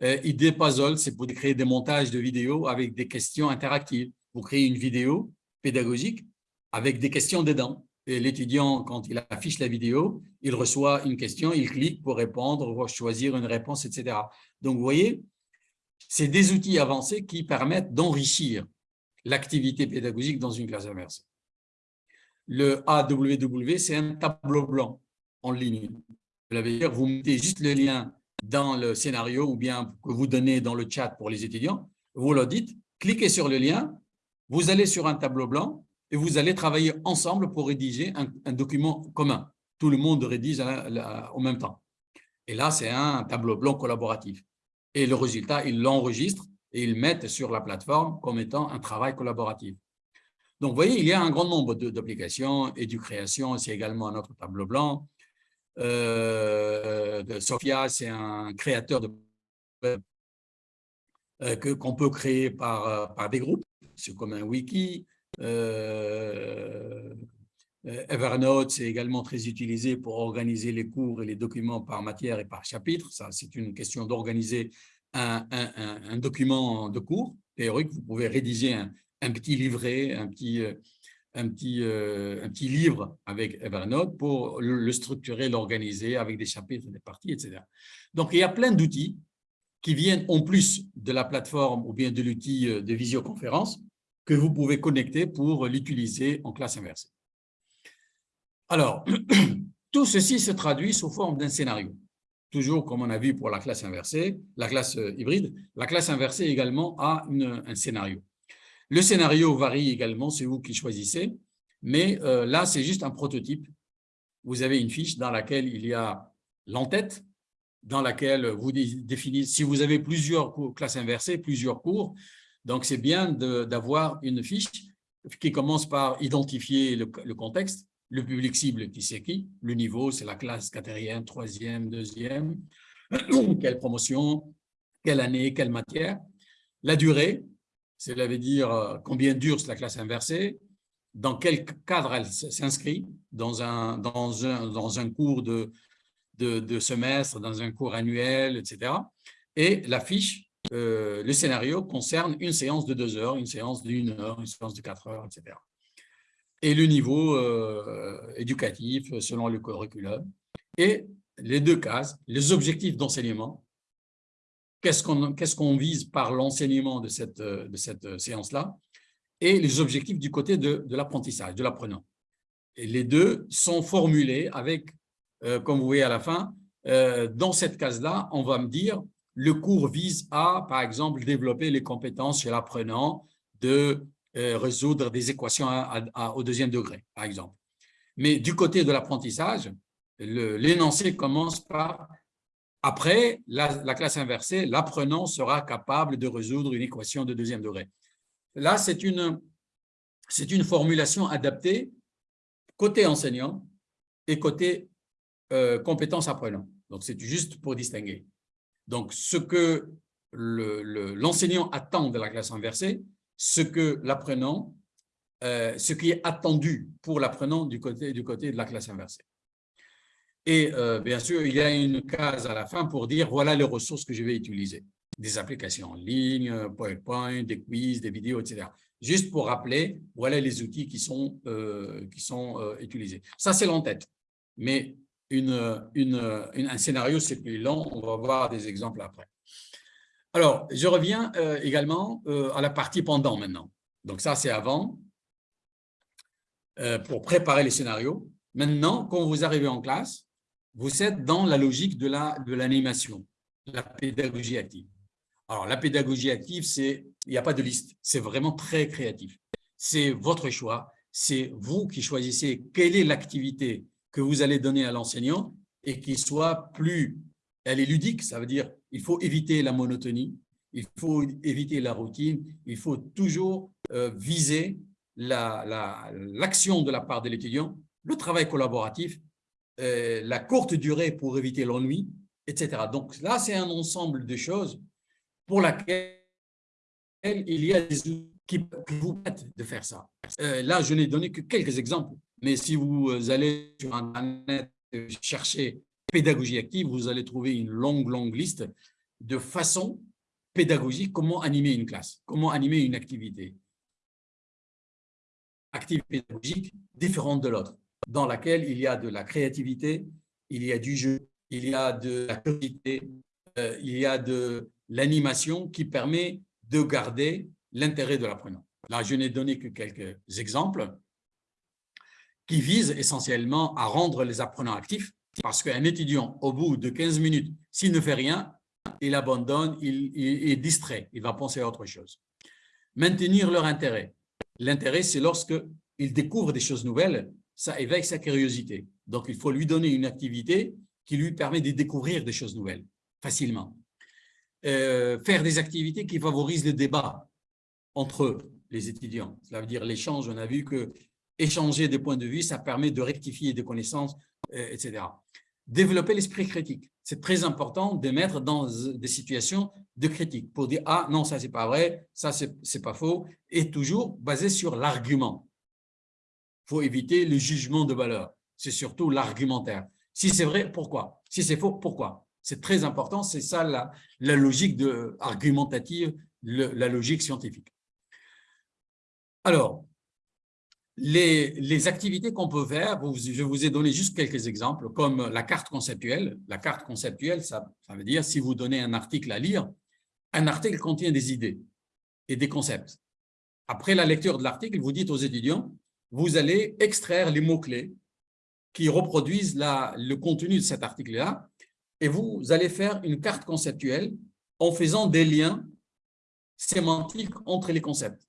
Euh, Puzzle, c'est pour créer des montages de vidéos avec des questions interactives. Vous créez une vidéo pédagogique avec des questions dedans. Et l'étudiant, quand il affiche la vidéo, il reçoit une question, il clique pour répondre, choisir une réponse, etc. Donc, vous voyez, c'est des outils avancés qui permettent d'enrichir l'activité pédagogique dans une classe inversée. Le AWW, c'est un tableau blanc en ligne. dire vous mettez juste le lien dans le scénario ou bien que vous donnez dans le chat pour les étudiants, vous leur dites, cliquez sur le lien, vous allez sur un tableau blanc et vous allez travailler ensemble pour rédiger un, document commun. Tout le monde rédige en même temps. Et là, c'est un tableau blanc collaboratif. Et le résultat, ils l'enregistrent et ils mettent sur la plateforme comme étant un travail collaboratif. Donc, vous voyez, il y a un grand nombre d'applications et du création, c'est également un autre tableau blanc. Euh, Sophia, c'est un créateur de euh, qu'on peut créer par, euh, par des groupes, c'est comme un wiki. Evernote, c'est également très utilisé pour organiser les cours et les documents par matière et par chapitre. C'est une question d'organiser un, document de cours théorique. Vous pouvez rédiger un, petit livret, un petit, un petit, euh, un petit livre avec Evernote pour le, structurer, l'organiser avec des chapitres, des parties, etc. Donc, il y a plein d'outils qui viennent en plus de la plateforme ou bien de l'outil euh, de visioconférence que vous pouvez connecter pour l'utiliser en classe inversée. Alors, tout ceci se traduit sous forme d'un scénario. Toujours comme on a vu pour la classe inversée, la classe euh, hybride, la classe inversée également a un scénario. Le scénario varie également, c'est vous qui choisissez, mais euh, là, c'est juste un prototype. Vous avez une fiche dans laquelle il y a l'entête, dans laquelle vous définissez, si vous avez plusieurs classes inversées, plusieurs cours, donc c'est bien d'avoir une fiche qui commence par identifier le, contexte, le public cible qui c'est qui, le niveau, c'est la classe quatrième, troisième, deuxième, quelle promotion, quelle année, quelle matière, la durée, cela veut dire euh, combien dure la classe inversée, dans quel cadre elle s'inscrit, dans un, cours de, de, semestre, dans un cours annuel, etc. Et la fiche, euh, le scénario concerne une séance de deux heures, une séance d'une heure, une séance de quatre heures, etc. Et le niveau euh, éducatif selon le curriculum. Et les deux cases, les objectifs d'enseignement, qu'est-ce qu'on vise par l'enseignement de cette, de cette séance-là, et les objectifs du côté de, l'apprentissage, de l'apprenant. Et les deux sont formulés avec, euh, comme vous voyez à la fin, euh, dans cette case-là, on va me dire le cours vise à, par exemple, développer les compétences chez l'apprenant de euh, résoudre des équations au deuxième degré, par exemple. Mais du côté de l'apprentissage, l'énoncé commence par après la, la classe inversée, l'apprenant sera capable de résoudre une équation de deuxième degré. Là, c'est une, une formulation adaptée côté enseignant et côté euh, compétences apprenant. Donc, c'est juste pour distinguer. Donc, ce que l'enseignant attend de la classe inversée, ce que l'apprenant, euh, ce qui est attendu pour l'apprenant du côté, du côté de la classe inversée. Et euh, bien sûr, il y a une case à la fin pour dire voilà les ressources que je vais utiliser des applications en ligne, PowerPoint, des quiz, des vidéos, etc. Juste pour rappeler, voilà les outils qui sont, euh, qui sont euh, utilisés. Ça, c'est l'en-tête. Mais un scénario, c'est plus long. On va voir des exemples après. Alors, je reviens euh, également à la partie pendant maintenant. Donc ça, c'est avant, pour préparer les scénarios. Maintenant, quand vous arrivez en classe, vous êtes dans la logique de l'animation, la, de la pédagogie active. Alors, la pédagogie active, c'est il n'y a pas de liste. C'est vraiment très créatif. C'est votre choix. C'est vous qui choisissez quelle est l'activité que vous allez donner à l'enseignant et qui soit plus, elle est ludique, ça veut dire il faut éviter la monotonie, il faut éviter la routine, il faut toujours euh, viser l'action la, de la part de l'étudiant, le travail collaboratif, euh, la courte durée pour éviter l'ennui, etc. Donc là, c'est un ensemble de choses pour laquelle il y a des outils qui vous permettent de faire ça. Euh, là, je n'ai donné que quelques exemples, mais si vous allez sur Internet chercher pédagogie active, vous allez trouver une longue, longue liste de façons pédagogiques, comment animer une classe, comment animer une activité active pédagogique différente de l'autre, dans laquelle il y a de la créativité, il y a du jeu, il y a de la curiosité, euh, il y a de l'animation qui permet de garder l'intérêt de l'apprenant. Là, je n'ai donné que quelques exemples qui visent essentiellement à rendre les apprenants actifs parce qu'un étudiant, au bout de 15 minutes, s'il ne fait rien, il abandonne, il, est distrait, il va penser à autre chose. Maintenir leur intérêt. L'intérêt, c'est lorsqu'il découvre des choses nouvelles, ça éveille sa curiosité. Donc, il faut lui donner une activité qui lui permet de découvrir des choses nouvelles facilement. Euh, faire des activités qui favorisent le débat entre les étudiants. Cela veut dire l'échange. On a vu que échanger des points de vue, ça permet de rectifier des connaissances, euh, etc. Développer l'esprit critique. C'est très important de mettre dans des situations de critique pour dire « Ah, non, ça, c'est pas vrai, ça, c'est pas faux » et toujours basé sur l'argument. Il faut éviter le jugement de valeur. C'est surtout l'argumentaire. Si c'est vrai, pourquoi? Si c'est faux, pourquoi? C'est très important, c'est ça la, logique argumentative, la logique scientifique. Alors, les, activités qu'on peut faire, je vous ai donné juste quelques exemples, comme la carte conceptuelle. La carte conceptuelle, ça, veut dire si vous donnez un article à lire, un article contient des idées et des concepts. Après la lecture de l'article, vous dites aux étudiants, vous allez extraire les mots-clés qui reproduisent le contenu de cet article-là et vous allez faire une carte conceptuelle en faisant des liens sémantiques entre les concepts.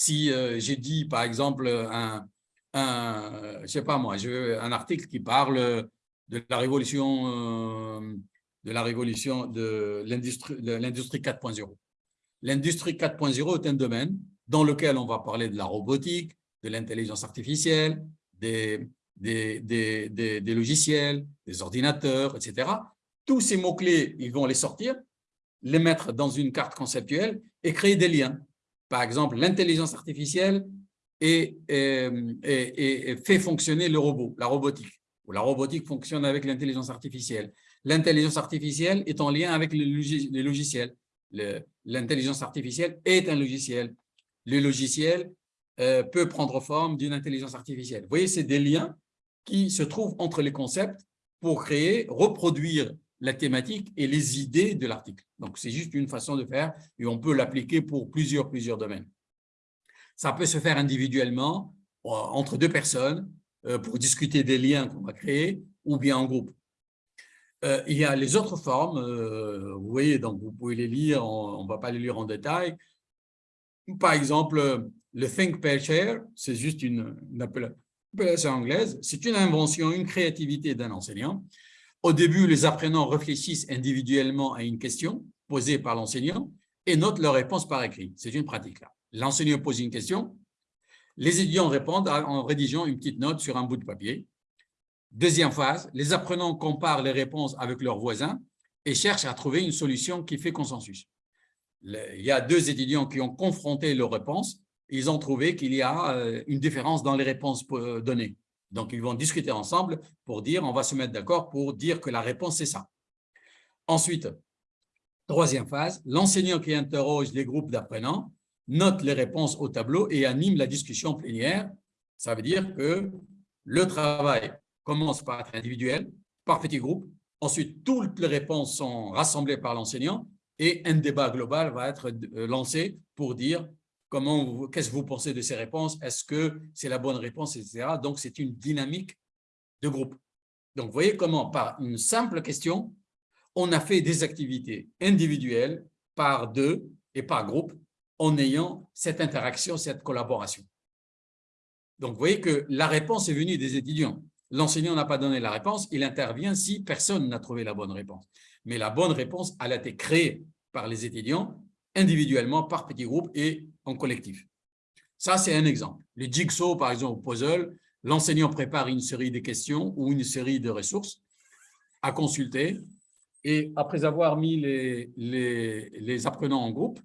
Si euh, j'ai dit, par exemple, un, je sais pas moi, un article qui parle de la révolution, euh, de la révolution de l'industrie 4.0. L'industrie 4.0 est un domaine dans lequel on va parler de la robotique, de l'intelligence artificielle, des, logiciels, des ordinateurs, etc. Tous ces mots-clés, ils vont les sortir, les mettre dans une carte conceptuelle et créer des liens. Par exemple, l'intelligence artificielle et, fait fonctionner le robot, la robotique. Ou la robotique fonctionne avec l'intelligence artificielle. L'intelligence artificielle est en lien avec les logiciels. L'intelligence artificielle est un logiciel. Le logiciel euh, peut prendre forme d'une intelligence artificielle. Vous voyez, c'est des liens qui se trouvent entre les concepts pour créer, reproduire la thématique et les idées de l'article. Donc, c'est juste une façon de faire et on peut l'appliquer pour plusieurs, plusieurs domaines. Ça peut se faire individuellement, euh, entre deux personnes, euh, pour discuter des liens qu'on va créer, ou bien en groupe. Euh, il y a les autres formes, vous voyez, donc vous pouvez les lire, on ne va pas les lire en détail. Par exemple, le Think Pair Share, c'est juste une, appellation anglaise, c'est une invention, une créativité d'un enseignant. Au début, les apprenants réfléchissent individuellement à une question posée par l'enseignant et notent leur réponse par écrit. C'est une pratique là. L'enseignant pose une question, les étudiants répondent en rédigeant une petite note sur un bout de papier. Deuxième phase, les apprenants comparent les réponses avec leurs voisins et cherchent à trouver une solution qui fait consensus. Il y a deux étudiants qui ont confronté leurs réponses. Ils ont trouvé qu'il y a euh, une différence dans les réponses euh, données. Donc, ils vont discuter ensemble pour dire, on va se mettre d'accord pour dire que la réponse, c'est ça. Ensuite, troisième phase, l'enseignant qui interroge les groupes d'apprenants note les réponses au tableau et anime la discussion plénière. Ça veut dire que le travail commence par être individuel, par petits groupes. Ensuite, toutes les réponses sont rassemblées par l'enseignant et un débat global va être euh, lancé pour dire comment, qu'est-ce que vous pensez de ces réponses, est-ce que c'est la bonne réponse, etc. Donc, c'est une dynamique de groupe. Donc, vous voyez comment, par une simple question, on a fait des activités individuelles par deux et par groupe en ayant cette interaction, cette collaboration. Donc, vous voyez que la réponse est venue des étudiants. L'enseignant n'a pas donné la réponse, il intervient si personne n'a trouvé la bonne réponse. Mais la bonne réponse, elle a été créée par les étudiants, individuellement, par petits groupes et collectif. Ça, c'est un exemple. Les jigsaw, par exemple, puzzle, l'enseignant prépare une série de questions ou une série de ressources à consulter. Et après avoir mis les, apprenants en groupe,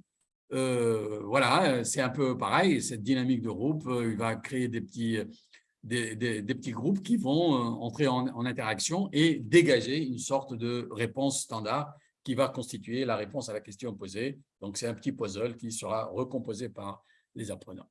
euh, voilà, c'est un peu pareil, cette dynamique de groupe, euh, il va créer des petits, groupes qui vont euh, entrer en, en, interaction et dégager une sorte de réponse standard qui va constituer la réponse à la question posée. Donc, c'est un petit puzzle qui sera recomposé par les apprenants.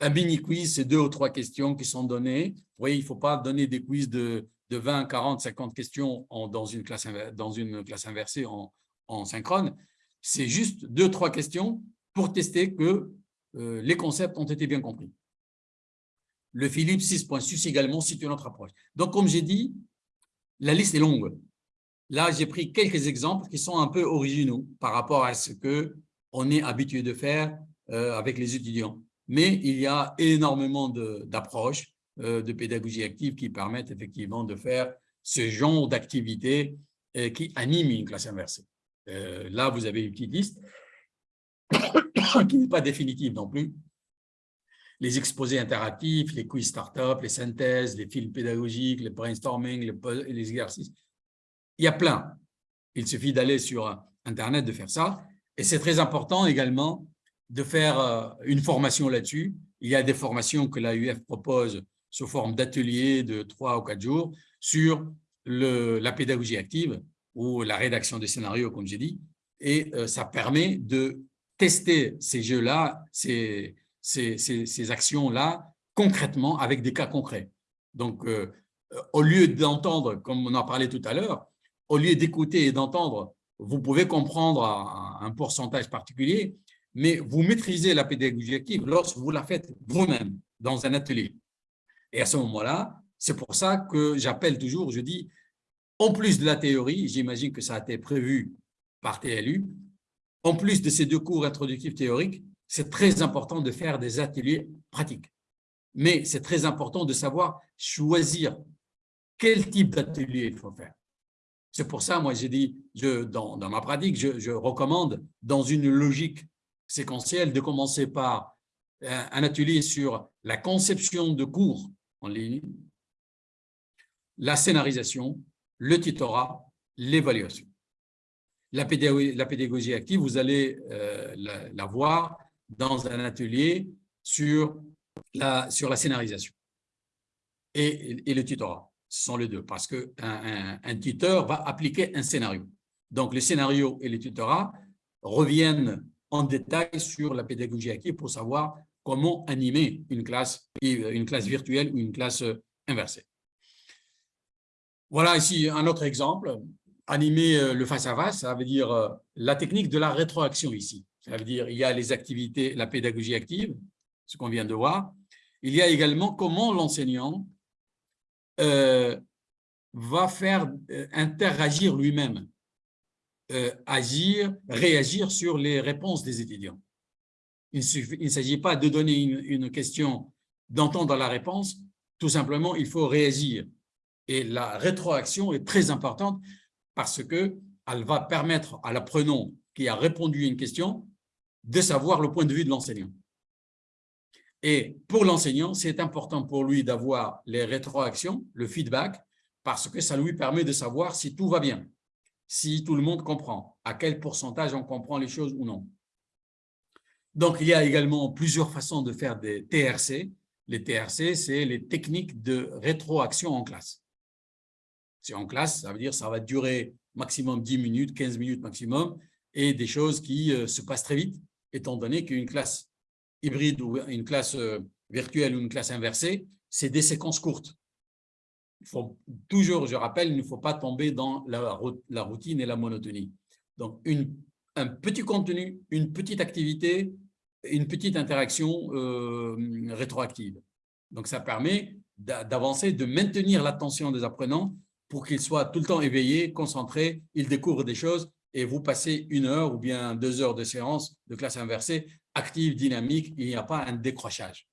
Un mini-quiz, c'est deux ou trois questions qui sont données. Vous voyez, il ne faut pas donner des quiz de, de 20, 40, 50 questions dans, une classe, dans une classe inversée en, en synchrone. C'est juste deux, trois questions pour tester que euh, les concepts ont été bien compris. Le Philippe 6.6 également situe notre approche. Donc, comme j'ai dit, la liste est longue. Là, j'ai pris quelques exemples qui sont un peu originaux par rapport à ce qu'on est habitué de faire euh, avec les étudiants. Mais il y a énormément d'approches de, euh, de, pédagogie active qui permettent effectivement de faire ce genre d'activité qui anime une classe inversée. là, vous avez une petite liste. qui n'est pas définitive non plus. Les exposés interactifs, les quiz start-up, les synthèses, les films pédagogiques, le brainstorming, les exercices. Il y a plein. Il suffit d'aller sur Internet de faire ça. Et c'est très important également de faire euh, une formation là-dessus. Il y a des formations que l'AUF propose sous forme d'ateliers de trois ou quatre jours sur la pédagogie active ou la rédaction des scénarios, comme j'ai dit. Et euh, ça permet de tester ces jeux-là, ces, actions-là, concrètement, avec des cas concrets. Donc, euh, au lieu d'entendre, comme on en parlait tout à l'heure, au lieu d'écouter et d'entendre, vous pouvez comprendre un, pourcentage particulier, mais vous maîtrisez la pédagogie active lorsque vous la faites vous-même dans un atelier. Et à ce moment-là, c'est pour ça que j'appelle toujours, je dis, en plus de la théorie, j'imagine que ça a été prévu par TLU, en plus de ces deux cours introductifs théoriques, c'est très important de faire des ateliers pratiques. Mais c'est très important de savoir choisir quel type d'atelier il faut faire. C'est pour ça, moi, j'ai dit, dans, ma pratique, je, recommande, dans une logique séquentielle, de commencer par un, un atelier sur la conception de cours en ligne, la scénarisation, le tutorat, l'évaluation. La pédagogie, active, vous allez euh, la, voir dans un atelier sur la, scénarisation et le tutorat. Sont les deux, parce qu'un un, tuteur va appliquer un scénario. Donc, le scénario et le tutorat reviennent en détail sur la pédagogie active pour savoir comment animer une classe, une classe virtuelle ou une classe inversée. Voilà ici un autre exemple. Animer euh, le face-à-face, ça veut dire euh, la technique de la rétroaction ici. Ça veut dire il y a les activités, la pédagogie active, ce qu'on vient de voir. Il y a également comment l'enseignant euh, va faire euh, interagir lui-même, euh, agir, réagir sur les réponses des étudiants. Il ne s'agit pas de donner une, une question, d'entendre la réponse, tout simplement, il faut réagir et la rétroaction est très importante parce qu'elle va permettre à l'apprenant qui a répondu à une question de savoir le point de vue de l'enseignant. Et pour l'enseignant, c'est important pour lui d'avoir les rétroactions, le feedback, parce que ça lui permet de savoir si tout va bien, si tout le monde comprend, à quel pourcentage on comprend les choses ou non. Donc, il y a également plusieurs façons de faire des TRC. Les TRC, c'est les techniques de rétroaction en classe. C'est en classe, ça veut dire ça va durer maximum 10 minutes, 15 minutes maximum, et des choses qui euh, se passent très vite, étant donné qu'une classe hybride ou une classe euh, virtuelle ou une classe inversée, c'est des séquences courtes. Il faut toujours, je rappelle, il ne faut pas tomber dans la, routine et la monotonie. Donc, un petit contenu, une petite activité, une petite interaction euh, rétroactive. Donc, ça permet d'avancer, de maintenir l'attention des apprenants pour qu'ils soient tout le temps éveillés, concentrés, ils découvrent des choses et vous passez une heure ou bien deux heures de séance de classe inversée active, dynamique, il n'y a pas un décrochage.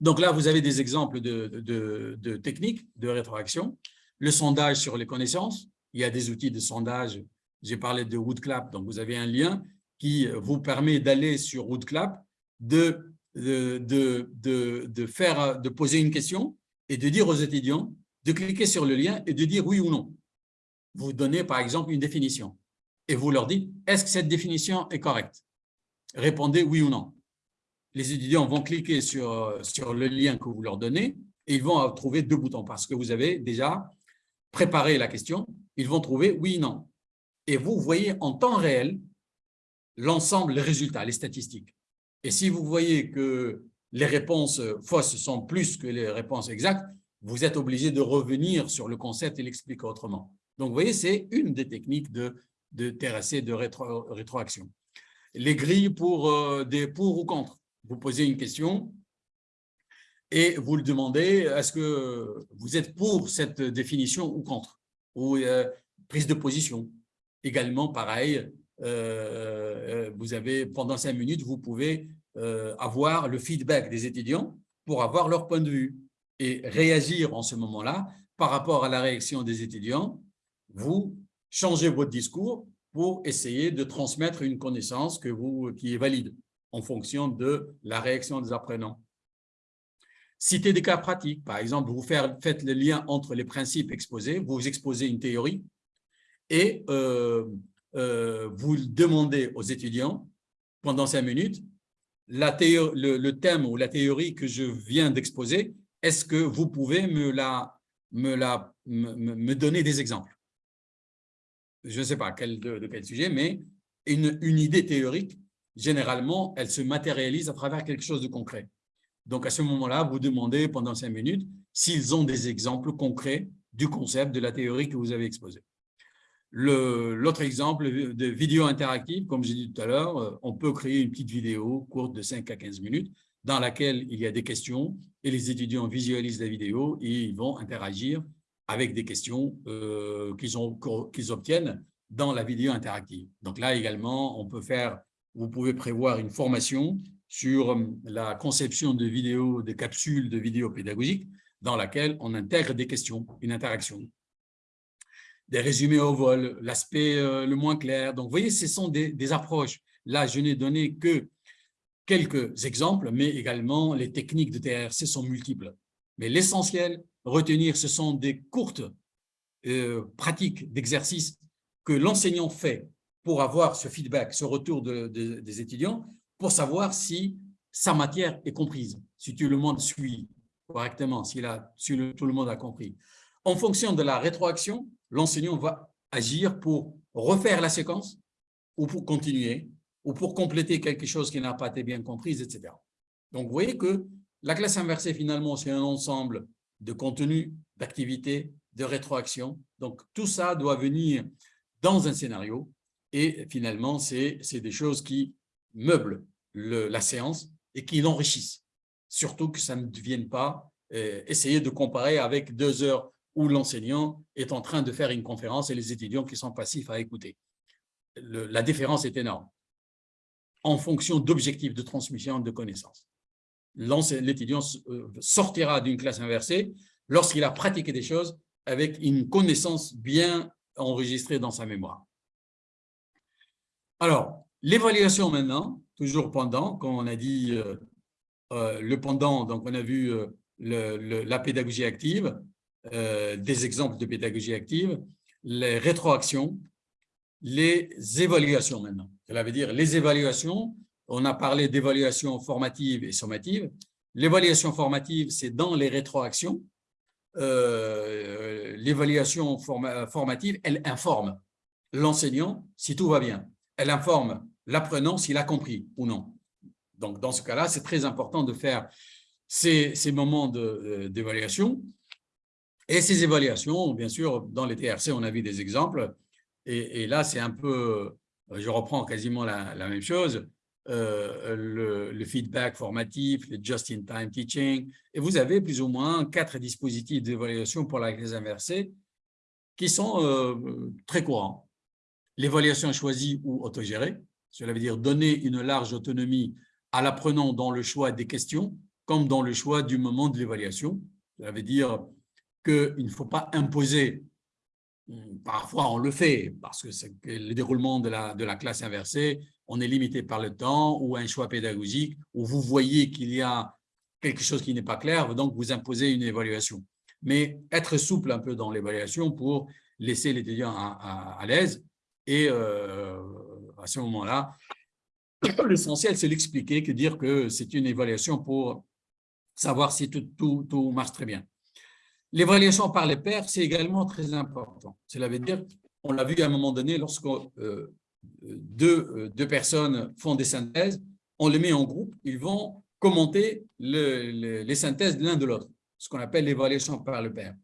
Donc là, vous avez des exemples de, techniques de rétroaction. Le sondage sur les connaissances, il y a des outils de sondage. J'ai parlé de Woodclap, donc vous avez un lien qui vous permet d'aller sur Woodclap, de, faire, de poser une question et de dire aux étudiants de cliquer sur le lien et de dire oui ou non. Vous donnez par exemple une définition et vous leur dites est-ce que cette définition est correcte? Répondez oui ou non. Les étudiants vont cliquer sur, sur le lien que vous leur donnez et ils vont trouver deux boutons parce que vous avez déjà préparé la question. Ils vont trouver oui ou non. Et vous voyez en temps réel l'ensemble, les résultats, les statistiques. Et si vous voyez que les réponses fausses sont plus que les réponses exactes, vous êtes obligé de revenir sur le concept et l'expliquer autrement. Donc, vous voyez, c'est une des techniques de, de de rétro, rétroaction. Les grilles pour euh, des pour ou contre. Vous posez une question et vous le demandez, est-ce que vous êtes pour cette définition ou contre? Ou euh, prise de position. Également, pareil, euh, vous avez, pendant cinq minutes, vous pouvez avoir le feedback des étudiants pour avoir leur point de vue et réagir en ce moment-là par rapport à la réaction des étudiants, vous changez votre discours pour essayer de transmettre une connaissance que vous, qui est valide en fonction de la réaction des apprenants. Citez des cas pratiques. Par exemple, vous faites le lien entre les principes exposés, vous exposez une théorie et euh, euh, vous demandez aux étudiants pendant cinq minutes le, le, thème ou la théorie que je viens d'exposer, est-ce que vous pouvez me, la, me, donner des exemples? Je ne sais pas de, quel sujet, mais une, une idée théorique, généralement, elle se matérialise à travers quelque chose de concret. Donc, à ce moment-là, vous demandez pendant cinq minutes s'ils ont des exemples concrets du concept, de la théorie que vous avez exposé. L'autre exemple de vidéo interactive, comme j'ai dit tout à l'heure, euh, on peut créer une petite vidéo courte de 5 à 15 minutes dans laquelle il y a des questions et les étudiants visualisent la vidéo et ils vont interagir avec des questions euh, qu'ils obtiennent dans la vidéo interactive. Donc là également, on peut faire, vous pouvez prévoir une formation sur euh, la conception de vidéos, de capsules de vidéos pédagogiques dans laquelle on intègre des questions, une interaction. des résumés au vol, l'aspect le moins clair. Donc, vous voyez, ce sont des approches. Là, je n'ai donné que quelques exemples, mais également les techniques de TRC sont multiples. Mais l'essentiel, retenir, ce sont des courtes euh, pratiques d'exercice que l'enseignant fait pour avoir ce feedback, ce retour des étudiants, pour savoir si sa matière est comprise, si tout le monde suit correctement, si, tout le monde a compris. En fonction de la rétroaction, l'enseignant va agir pour refaire la séquence ou pour continuer ou pour compléter quelque chose qui n'a pas été bien compris, etc. Donc, vous voyez que la classe inversée, finalement, c'est un ensemble de contenu, d'activités, de rétroaction. Donc, tout ça doit venir dans un scénario et finalement, c'est des choses qui meublent la séance et qui l'enrichissent. Surtout que ça ne devienne pas euh, essayer de comparer avec deux heures où l'enseignant est en train de faire une conférence et les étudiants qui sont passifs à écouter. la différence est énorme en fonction d'objectifs de transmission de connaissances. L'étudiant euh, sortira d'une classe inversée lorsqu'il a pratiqué des choses avec une connaissance bien enregistrée dans sa mémoire. Alors, l'évaluation maintenant, toujours pendant, comme on a dit euh, euh, le pendant, donc on a vu la pédagogie active, des exemples de pédagogie active, les rétroactions, les évaluations maintenant. Cela veut dire les évaluations, on a parlé d'évaluation formative et sommative. L'évaluation formative, c'est dans les rétroactions. Euh, l'évaluation formative, elle informe l'enseignant si tout va bien. Elle informe l'apprenant s'il a compris ou non. Donc, dans ce cas-là, c'est très important de faire ces, moments euh, d'évaluation. Et ces évaluations, bien sûr, dans les TRC, on a vu des exemples, et, là, c'est un peu, je reprends quasiment la, même chose, euh, le, feedback formatif, le just-in-time teaching, et vous avez plus ou moins quatre dispositifs d'évaluation pour la classe inversée qui sont euh, très courants. L'évaluation choisie ou autogérée, cela veut dire donner une large autonomie à l'apprenant dans le choix des questions, comme dans le choix du moment de l'évaluation. Cela veut dire qu'il ne faut pas imposer Parfois, on le fait parce que le déroulement de la, de la classe inversée, on est limité par le temps ou un choix pédagogique où vous voyez qu'il y a quelque chose qui n'est pas clair, donc vous imposez une évaluation. Mais être souple un peu dans l'évaluation pour laisser l'étudiant à, à, l'aise et euh, à ce moment-là, l'essentiel, c'est l'expliquer que dire que c'est une évaluation pour savoir si tout, tout, tout marche très bien. L'évaluation par les pairs, c'est également très important. Cela veut dire, on l'a vu à un moment donné, lorsque euh, deux, euh, deux, personnes font des synthèses, on les met en groupe, ils vont commenter les synthèses l'un de l'autre, ce qu'on appelle l'évaluation par le pair.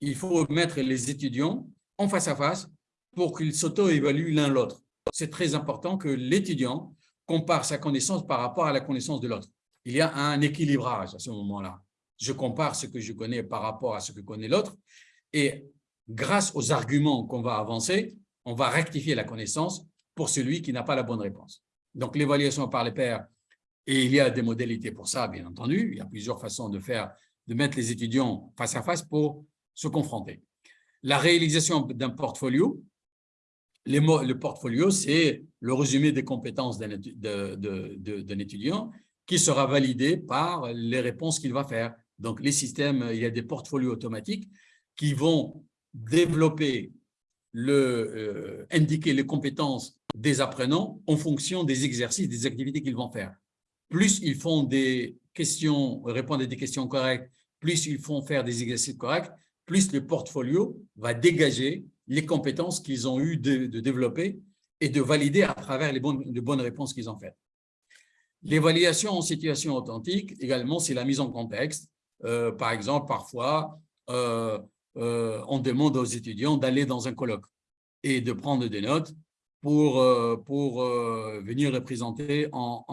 Il faut mettre les étudiants en face à face pour qu'ils s'auto-évaluent l'un l'autre. C'est très important que l'étudiant compare sa connaissance par rapport à la connaissance de l'autre. Il y a un équilibrage à ce moment-là je compare ce que je connais par rapport à ce que connaît l'autre, et grâce aux arguments qu'on va avancer, on va rectifier la connaissance pour celui qui n'a pas la bonne réponse. Donc, l'évaluation par les pairs, et il y a des modalités pour ça, bien entendu, il y a plusieurs façons de faire, de mettre les étudiants face à face pour se confronter. La réalisation d'un portfolio, le portfolio, c'est le résumé des compétences d'un étudiant qui sera validé par les réponses qu'il va faire. Donc, les systèmes, il y a des portfolios automatiques qui vont développer, le, euh, indiquer les compétences des apprenants en fonction des exercices, des activités qu'ils vont faire. Plus ils font des questions, répondent à des questions correctes, plus ils font faire des exercices corrects, plus le portfolio va dégager les compétences qu'ils ont eu de, développer et de valider à travers les bonnes, les bonnes réponses qu'ils ont faites. L'évaluation en situation authentique, également, c'est la mise en contexte. Euh, par exemple, parfois, euh, euh, on demande aux étudiants d'aller dans un colloque et de prendre des notes pour, pour venir représenter en,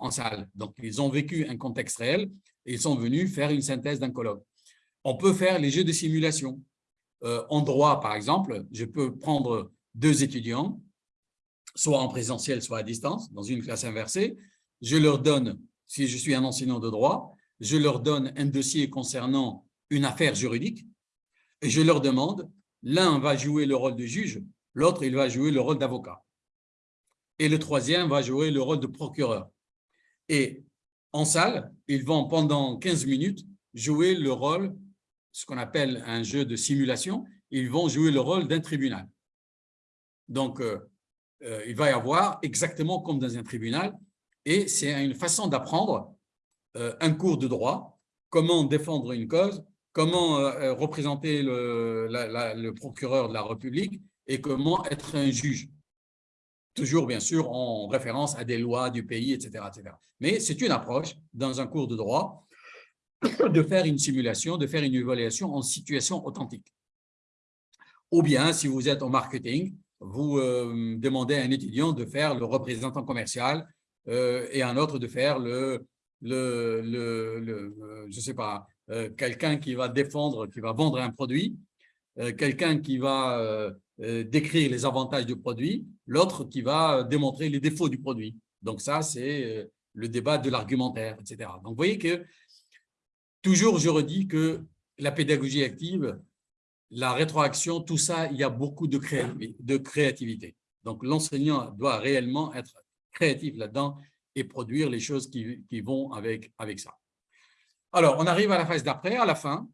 en, salle. Donc, ils ont vécu un contexte réel et ils sont venus faire une synthèse d'un colloque. On peut faire les jeux de simulation. en droit, par exemple, je peux prendre deux étudiants, soit en présentiel, soit à distance, dans une classe inversée. Je leur donne, si je suis un enseignant de droit, je leur donne un dossier concernant une affaire juridique et je leur demande L'un va jouer le rôle de juge, l'autre, il va jouer le rôle d'avocat. Et le troisième va jouer le rôle de procureur. Et en salle, ils vont pendant 15 minutes jouer le rôle, ce qu'on appelle un jeu de simulation, ils vont jouer le rôle d'un tribunal. Donc, euh, euh, il va y avoir exactement comme dans un tribunal, et c'est une façon d'apprendre euh, un cours de droit, comment défendre une cause, comment représenter le, le procureur de la République et comment être un juge toujours bien sûr en référence à des lois du pays, etc. etc. Mais c'est une approche dans un cours de droit de faire une simulation, de faire une évaluation en situation authentique. Ou bien, si vous êtes en marketing, vous euh, demandez à un étudiant de faire le représentant commercial euh, et un autre de faire le, le, le, euh, je sais pas, quelqu'un qui va défendre, qui va vendre un produit, quelqu'un qui va décrire les avantages du produit, l'autre qui va démontrer les défauts du produit. Donc ça, c'est euh, le débat de l'argumentaire, etc. Donc vous voyez que toujours je redis que la pédagogie active, la rétroaction, tout ça, il y a beaucoup de, de créativité. Donc l'enseignant doit réellement être créatif là-dedans et produire les choses qui, qui vont avec, avec ça. Alors, on arrive à la phase d'après, à la fin,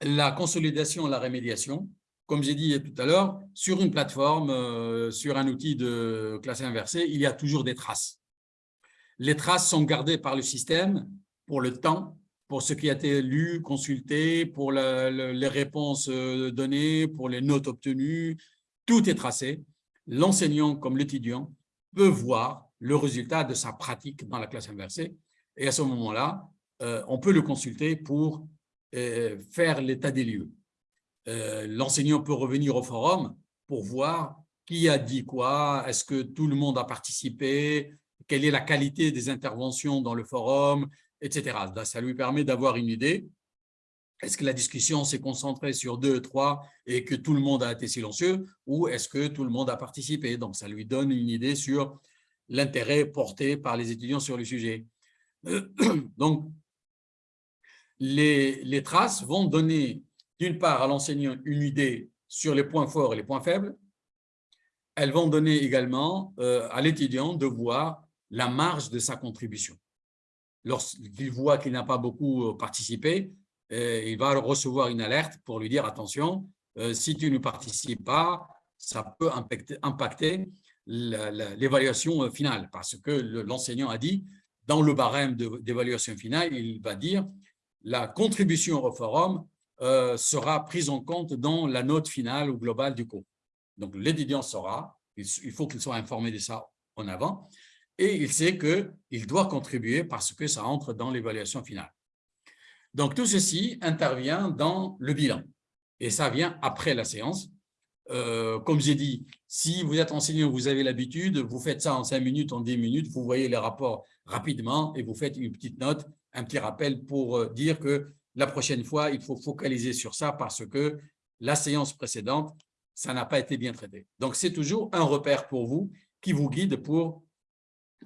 la consolidation, la rémédiation comme j'ai dit tout à l'heure, sur une plateforme, euh, sur un outil de classe inversée, il y a toujours des traces. Les traces sont gardées par le système pour le temps, pour ce qui a été lu, consulté, pour les réponses euh, données, pour les notes obtenues. Tout est tracé. L'enseignant comme l'étudiant peut voir le résultat de sa pratique dans la classe inversée. Et à ce moment-là, euh, on peut le consulter pour faire l'état des lieux. Euh, l'enseignant peut revenir au forum pour voir qui a dit quoi, est-ce que tout le monde a participé, quelle est la qualité des interventions dans le forum, etc. Ça lui permet d'avoir une idée. Est-ce que la discussion s'est concentrée sur deux, trois et que tout le monde a été silencieux ou est-ce que tout le monde a participé? Donc, ça lui donne une idée sur l'intérêt porté par les étudiants sur le sujet. Donc, les, les traces vont donner d'une part à l'enseignant une idée sur les points forts et les points faibles. Elles vont donner également euh, à l'étudiant de voir la marge de sa contribution. Lorsqu'il voit qu'il n'a pas beaucoup euh, participé, euh, il va recevoir une alerte pour lui dire « attention, si tu ne participes pas, ça peut impacter, l'évaluation finale » parce que l'enseignant a dit, dans le barème d'évaluation finale, il va dire « la contribution au forum euh, sera prise en compte dans la note finale ou globale du cours. Donc, l'étudiant saura, il faut qu'il soit informé de ça en avant, et il sait qu'il doit contribuer parce que ça entre dans l'évaluation finale. Donc, tout ceci intervient dans le bilan, et ça vient après la séance. Euh, comme j'ai dit, si vous êtes enseignant, vous avez l'habitude, vous faites ça en 5 minutes, en 10 minutes, vous voyez les rapports rapidement et vous faites une petite note, un petit rappel pour euh, dire que la prochaine fois, il faut focaliser sur ça parce que la séance précédente, ça n'a pas été bien traité. Donc, c'est toujours un repère pour vous qui vous guide pour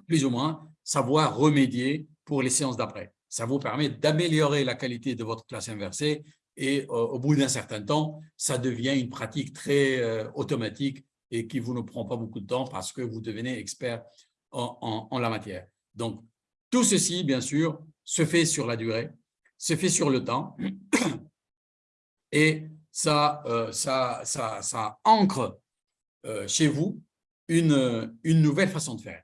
plus ou moins savoir remédier pour les séances d'après. Ça vous permet d'améliorer la qualité de votre classe inversée et euh, au bout d'un certain temps, ça devient une pratique très euh, automatique et qui vous ne prend pas beaucoup de temps parce que vous devenez expert en, en la matière. Donc, tout ceci, bien sûr, se fait sur la durée c'est fait sur le temps et ça, euh, ça, ça, ça ancre euh, chez vous une, une nouvelle façon de faire.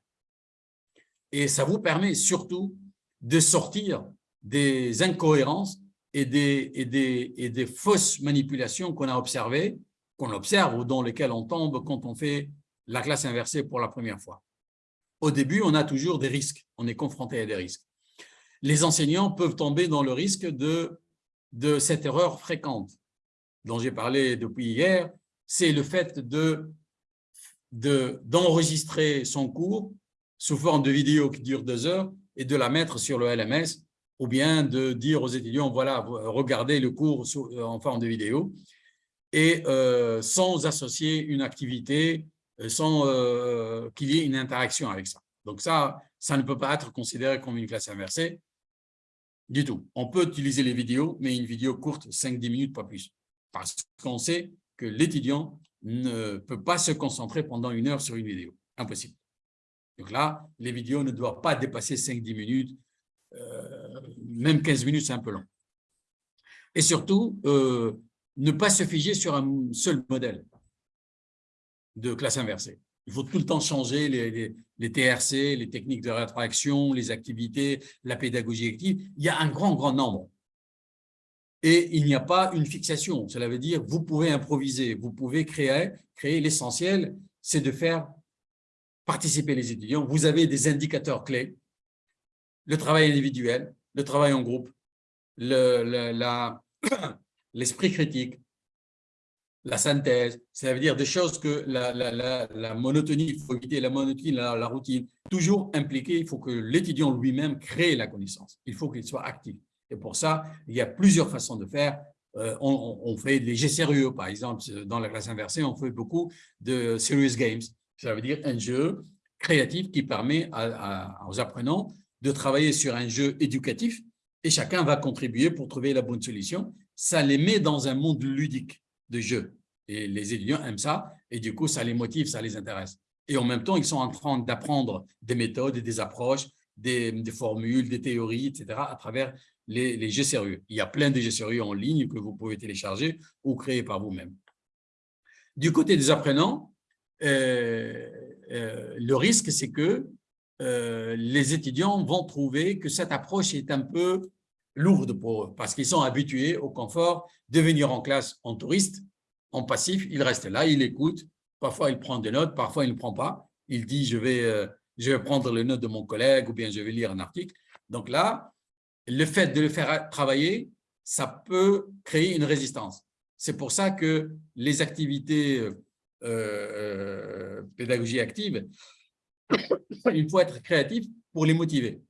Et ça vous permet surtout de sortir des incohérences et des, et des, et des fausses manipulations qu'on a observées, qu'on observe ou dans lesquelles on tombe quand on fait la classe inversée pour la première fois. Au début, on a toujours des risques, on est confronté à des risques les enseignants peuvent tomber dans le risque de, cette erreur fréquente dont j'ai parlé depuis hier, c'est le fait de d'enregistrer son cours sous forme de vidéo qui dure deux heures et de la mettre sur le LMS ou bien de dire aux étudiants, voilà, regardez le cours en forme de vidéo et euh, sans associer une activité, euh, sans euh, qu'il y ait une interaction avec ça. Donc ça, ça ne peut pas être considéré comme une classe inversée du tout. On peut utiliser les vidéos, mais une vidéo courte, 5-10 minutes, pas plus. parce qu'on sait que l'étudiant ne peut pas se concentrer pendant une heure sur une vidéo. Impossible. Donc là, les vidéos ne doivent pas dépasser 5-10 minutes, euh, même 15 minutes, c'est un peu long. Et surtout, euh, ne pas se figer sur un seul modèle de classe inversée. Il faut tout le temps changer les, TRC, les techniques de rétroaction, les activités, la pédagogie active. Il y a un grand, grand nombre. Et il n'y a pas une fixation. Cela veut dire vous pouvez improviser, vous pouvez créer. créer L'essentiel, c'est de faire participer les étudiants. Vous avez des indicateurs clés, le travail individuel, le travail en groupe, l'esprit critique, la synthèse, ça veut dire des choses que la, monotonie, il faut éviter la monotonie, la, routine, toujours impliqué, il faut que l'étudiant lui-même crée la connaissance, il faut qu'il soit actif. Et pour ça, il y a plusieurs façons de faire. Euh, on, fait des jeux sérieux, par exemple, dans la classe inversée, on fait beaucoup de serious games, ça veut dire un jeu créatif qui permet aux apprenants de travailler sur un jeu éducatif et chacun va contribuer pour trouver la bonne solution. Ça les met dans un monde ludique de jeu. Et les étudiants aiment ça, et du coup, ça les motive, ça les intéresse. Et en même temps, ils sont en train d'apprendre des méthodes, des approches, des, formules, des théories, etc., à travers les, jeux sérieux. Il y a plein de jeux sérieux en ligne que vous pouvez télécharger ou créer par vous-même. Du côté des apprenants, euh, euh, le risque, c'est que euh, les étudiants vont trouver que cette approche est un peu lourde pour eux, parce qu'ils sont habitués au confort de venir en classe en touriste, en passif, il reste là, il écoute, parfois il prend des notes, parfois il ne prend pas, il dit je vais, euh, je vais prendre les notes de mon collègue ou bien je vais lire un article. Donc là, le fait de le faire travailler, ça peut créer une résistance. C'est pour ça que les activités euh, euh pédagogie active, il faut être créatif pour les motiver.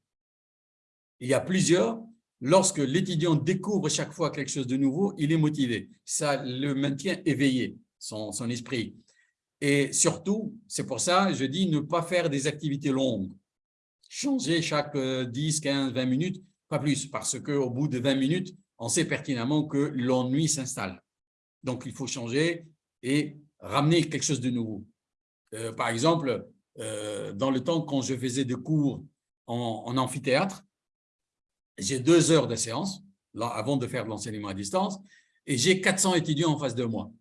Il y a plusieurs lorsque l'étudiant découvre chaque fois quelque chose de nouveau, il est motivé. Ça le maintient éveillé, son, esprit. Et surtout, c'est pour ça, je dis ne pas faire des activités longues. Changer chaque 10, 15, 20 minutes, pas plus, parce qu'au bout de 20 minutes, on sait pertinemment que l'ennui s'installe. Donc, il faut changer et ramener quelque chose de nouveau. Euh, par exemple, euh, dans le temps quand je faisais des cours en amphithéâtre, j'ai deux heures de séance là, avant de faire de l'enseignement à distance et j'ai 400 étudiants en face de moi.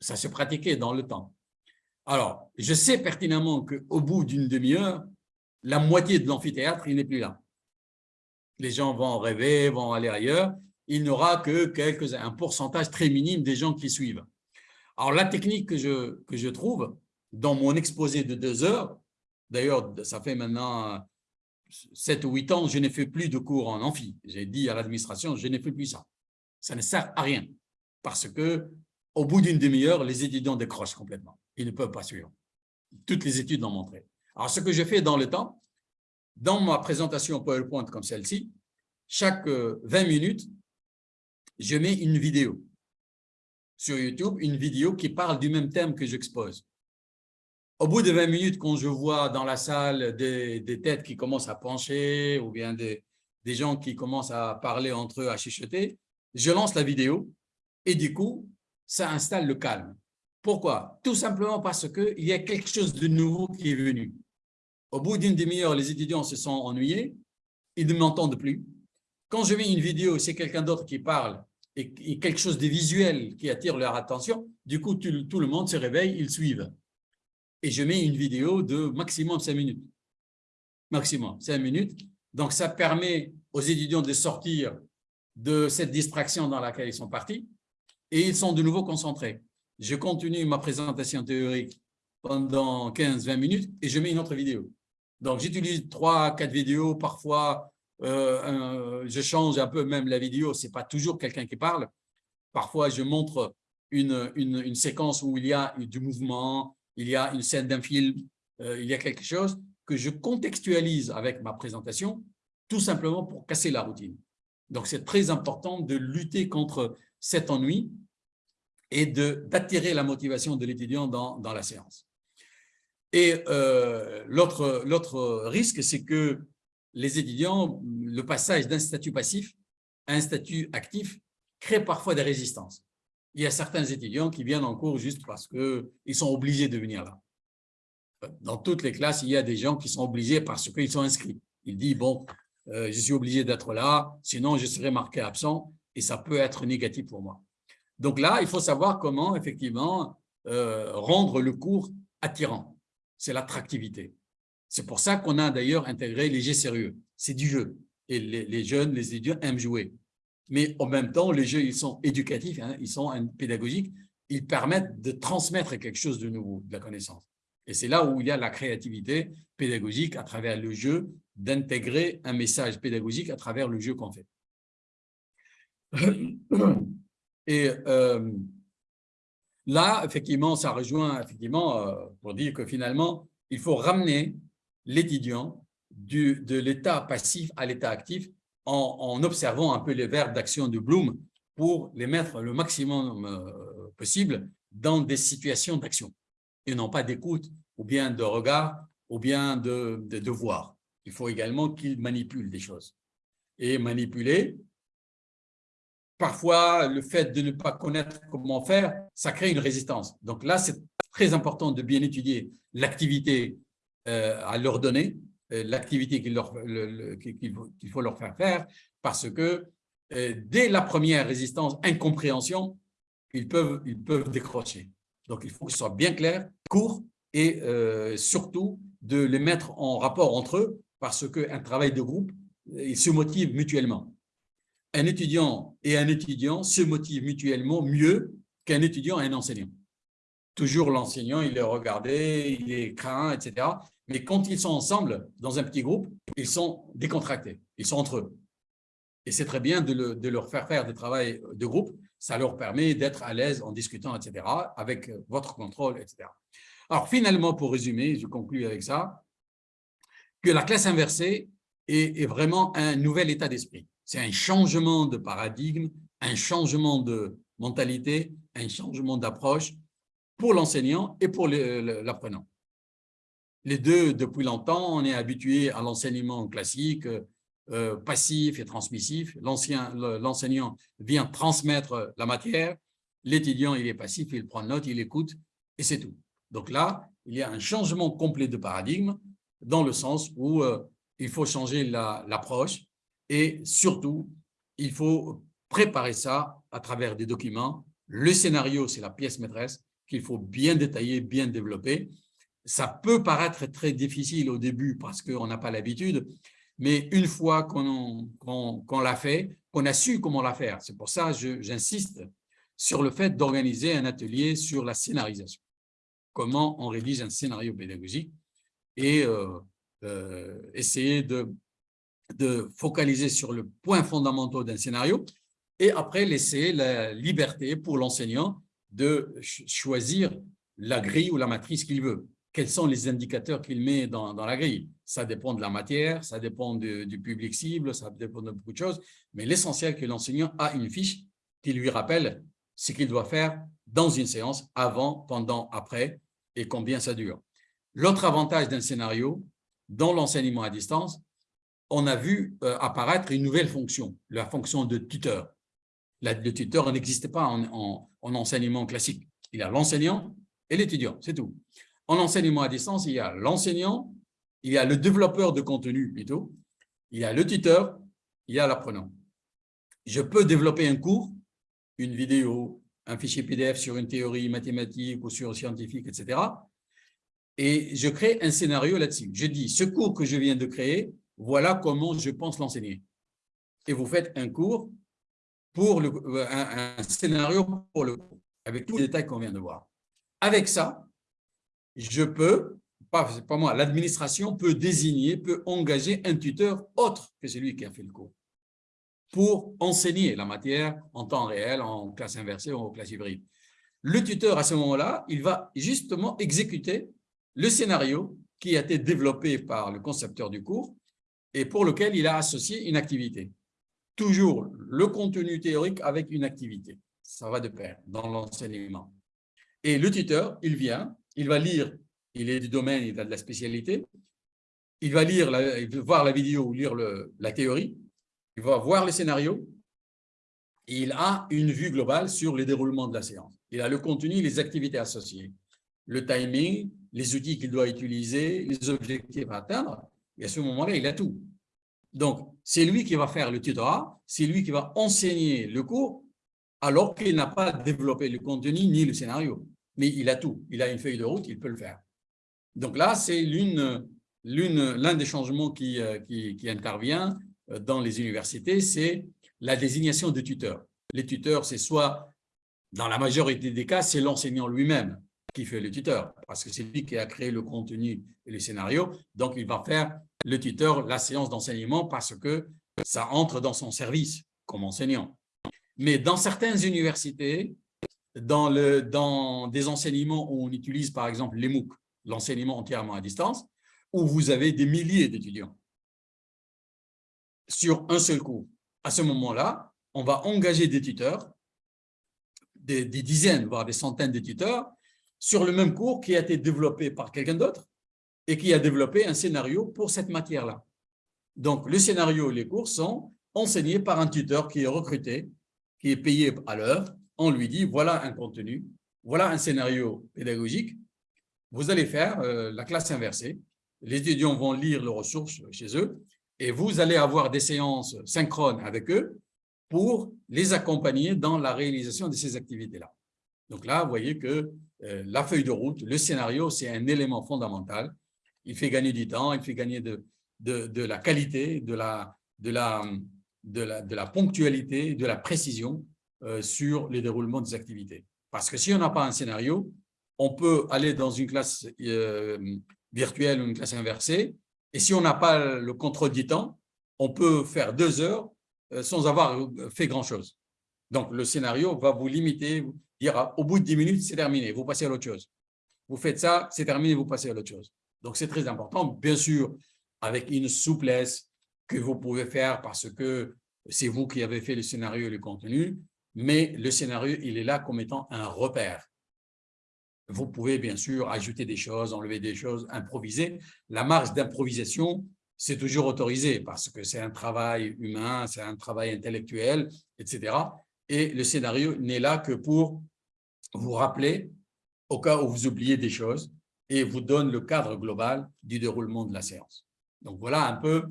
Ça se pratiquait dans le temps. Alors, je sais pertinemment qu'au bout d'une demi-heure, la moitié de l'amphithéâtre, il n'est plus là. Les gens vont rêver, vont aller ailleurs. Il n'y aura que quelques, un pourcentage très minime des gens qui suivent. Alors, la technique que je, que je trouve dans mon exposé de deux heures, d'ailleurs, ça fait maintenant 7 ou 8 ans, je n'ai fait plus de cours en amphi. J'ai dit à l'administration, je n'ai fait plus ça. Ça ne sert à rien parce que au bout d'une demi-heure, les étudiants décrochent complètement. Ils ne peuvent pas suivre. Toutes les études l'ont montré. Alors, ce que je fais dans le temps, dans ma présentation PowerPoint comme celle-ci, chaque 20 euh, minutes, je mets une vidéo sur YouTube, une vidéo qui parle du même thème que j'expose. Au bout de 20 minutes, quand je vois dans la salle des, têtes qui commencent à pencher ou bien des, gens qui commencent à parler entre eux, à chuchoter, je lance la vidéo et du coup, ça installe le calme. Pourquoi? Tout simplement parce qu'il y a quelque chose de nouveau qui est venu. Au bout d'une demi-heure, les étudiants se sont ennuyés, ils ne m'entendent plus. Quand je mets une vidéo, c'est quelqu'un d'autre qui parle et, quelque chose de visuel qui attire leur attention, du coup, tout le monde se réveille, ils suivent et je mets une vidéo de maximum 5 minutes. Maximum 5 minutes. Donc, ça permet aux étudiants de sortir de cette distraction dans laquelle ils sont partis et ils sont de nouveau concentrés. Je continue ma présentation théorique pendant 15-20 minutes et je mets une autre vidéo. Donc, j'utilise 3-4 vidéos, parfois euh, je change un peu même la vidéo, ce n'est pas toujours quelqu'un qui parle. Parfois, je montre une, une, une, séquence où il y a du mouvement, il y a une scène d'un film, euh, il y a quelque chose que je contextualise avec ma présentation, tout simplement pour casser la routine. Donc, c'est très important de lutter contre cet ennui et d'attirer la motivation de l'étudiant dans, la séance. Et euh, l'autre risque, c'est que les étudiants, le passage d'un statut passif à un statut actif crée parfois des résistances. Il y a certains étudiants qui viennent en cours juste parce qu'ils sont obligés de venir là. Dans toutes les classes, il y a des gens qui sont obligés parce qu'ils sont inscrits. Il dit, bon, euh, je suis obligé d'être là, sinon je serai marqué absent et ça peut être négatif pour moi. Donc là, il faut savoir comment, effectivement, euh, rendre le cours attirant. C'est l'attractivité. C'est pour ça qu'on a d'ailleurs intégré les jeux sérieux. C'est du jeu. Et les, jeunes, les étudiants aiment jouer. Mais en même temps, les jeux, ils sont éducatifs, hein, ils sont pédagogiques. Ils permettent de transmettre quelque chose de nouveau, de la connaissance. Et c'est là où il y a la créativité pédagogique à travers le jeu, d'intégrer un message pédagogique à travers le jeu qu'on fait. Et euh, là, effectivement, ça rejoint effectivement euh, pour dire que finalement, il faut ramener l'étudiant de l'état passif à l'état actif en, observant un peu les verbes d'action de Bloom pour les mettre le maximum euh, possible dans des situations d'action et non pas d'écoute ou bien de regard ou bien de, de, voir. Il faut également qu'il manipule des choses. Et manipuler, parfois, le fait de ne pas connaître comment faire, ça crée une résistance. Donc là, c'est très important de bien étudier l'activité euh, à leur donner, l'activité qu'il faut leur faire faire, parce que euh, dès la première résistance, incompréhension, ils peuvent, ils peuvent décrocher. Donc, il faut que ce soit bien clair, court et surtout de les mettre en rapport entre eux parce qu'un travail de groupe, ils se motivent mutuellement un étudiant et un étudiant se motivent mutuellement mieux qu'un étudiant et un enseignant. Toujours l'enseignant, il est regardé, il est craint, etc. Mais quand ils sont ensemble, dans un petit groupe, ils sont décontractés, ils sont entre eux. Et c'est très bien de, leur faire faire des travaux de groupe, ça leur permet d'être à l'aise en discutant, etc., avec votre contrôle, etc. Alors finalement, pour résumer, je conclue avec ça, que la classe inversée est vraiment un nouvel état d'esprit. C'est un changement de paradigme, un changement de mentalité, un changement d'approche pour l'enseignant et pour l'apprenant. Les deux, depuis longtemps, on est habitué à l'enseignement classique, euh, passif et transmissif. L'enseignant vient transmettre la matière, l'étudiant, il est passif, il prend note, il écoute, et c'est tout. Donc là, il y a un changement complet de paradigme dans le sens où euh, il faut changer l'approche, et surtout, il faut préparer ça à travers des documents. Le scénario, c'est la pièce maîtresse qu'il faut bien détailler, bien développer. Ça peut paraître très difficile au début parce qu'on n'a pas l'habitude, mais une fois qu'on l'a fait, qu'on a su comment la faire, c'est pour ça que j'insiste sur le fait d'organiser un atelier sur la scénarisation. Comment on rédige un scénario pédagogique et euh, euh, essayer de de focaliser sur le point fondamental d'un scénario et après laisser la liberté pour l'enseignant de choisir la grille ou la matrice qu'il veut. Quels sont les indicateurs qu'il met dans, la grille Ça dépend de la matière, ça dépend du public cible, ça dépend de beaucoup de choses, mais l'essentiel que l'enseignant a une fiche qui lui rappelle ce qu'il doit faire dans une séance, avant, pendant, après, et combien ça dure. L'autre avantage d'un scénario, dans l'enseignement à distance, on a vu euh, apparaître une nouvelle fonction, la fonction de tuteur. le tuteur n'existait pas en, enseignement classique. Il y a l'enseignant et l'étudiant, c'est tout. En enseignement à distance, il y a l'enseignant, il y a le développeur de contenu plutôt, il y a le tuteur, il y a l'apprenant. Je peux développer un cours, une vidéo, un fichier PDF sur une théorie mathématique ou sur scientifique, etc. Et je crée un scénario là-dessus. Je dis, ce cours que je viens de créer, voilà comment je pense l'enseigner. Et vous faites un cours pour le, euh, un, scénario pour le cours, avec tous les détails qu'on vient de voir. Avec ça, je peux, pas, pas moi, l'administration peut désigner, peut engager un tuteur autre que celui qui a fait le cours pour enseigner la matière en temps réel, en classe inversée ou en classe hybride. Le tuteur, à ce moment-là, il va justement exécuter le scénario qui a été développé par le concepteur du cours et pour lequel il a associé une activité. Toujours le contenu théorique avec une activité. Ça va de pair dans l'enseignement. Et le tuteur, il vient, il va lire, il est du domaine, il a de la spécialité, il va lire, voir la vidéo ou lire la théorie, il va voir le scénario, il a une vue globale sur le déroulement de la séance. Il a le contenu, les activités associées, le timing, les outils qu'il doit utiliser, les objectifs à atteindre. Et à ce moment-là, il a tout. Donc, c'est lui qui va faire le tutorat, c'est lui qui va enseigner le cours, alors qu'il n'a pas développé le contenu ni le scénario. Mais il a tout. Il a une feuille de route, il peut le faire. Donc là, c'est l'un des changements qui, euh, intervient euh, dans les universités, c'est la désignation de tuteurs. Les tuteurs, c'est soit, dans la majorité des cas, c'est l'enseignant lui-même qui fait le tuteur, parce que c'est lui qui a créé le contenu et le scénario, donc il va faire le tuteur la séance d'enseignement parce que ça entre dans son service comme enseignant. Mais dans certaines universités, dans, des enseignements où on utilise par exemple les MOOC, l'enseignement entièrement à distance, où vous avez des milliers d'étudiants sur un seul cours. À ce moment-là, on va engager des tuteurs, des, dizaines, voire des centaines de tuteurs, sur le même cours qui a été développé par quelqu'un d'autre et qui a développé un scénario pour cette matière-là. Donc, le scénario et les cours sont enseignés par un tuteur qui est recruté, qui est payé à l'heure. On lui dit, voilà un contenu, voilà un scénario pédagogique. Vous allez faire euh, la classe inversée. Les étudiants vont lire les ressources chez eux et vous allez avoir des séances synchrones avec eux pour les accompagner dans la réalisation de ces activités-là. Donc là, vous voyez que euh, la feuille de route, le scénario, c'est un élément fondamental. Il fait gagner du temps, il fait gagner de, la qualité, de la ponctualité, de la précision euh, sur les déroulements des activités. Parce que si on n'a pas un scénario, on peut aller dans une classe euh, virtuelle ou une classe inversée, et si on n'a pas le contrôle du temps, on peut faire deux heures sans avoir fait grand-chose. Donc, le scénario va vous limiter, dire au bout de 10 minutes, c'est terminé, vous passez à l'autre chose. Vous faites ça, c'est terminé, vous passez à l'autre chose. Donc, c'est très important, bien sûr, avec une souplesse que vous pouvez faire parce que c'est vous qui avez fait le scénario et le contenu, mais le scénario, il est là comme étant un repère. Vous pouvez bien sûr ajouter des choses, enlever des choses, improviser. La marge d'improvisation, c'est toujours autorisé parce que c'est un travail humain, c'est un travail intellectuel, etc. Et le scénario n'est là que pour vous rappeler au cas où vous oubliez des choses et vous donne le cadre global du déroulement de la séance. Donc voilà un peu,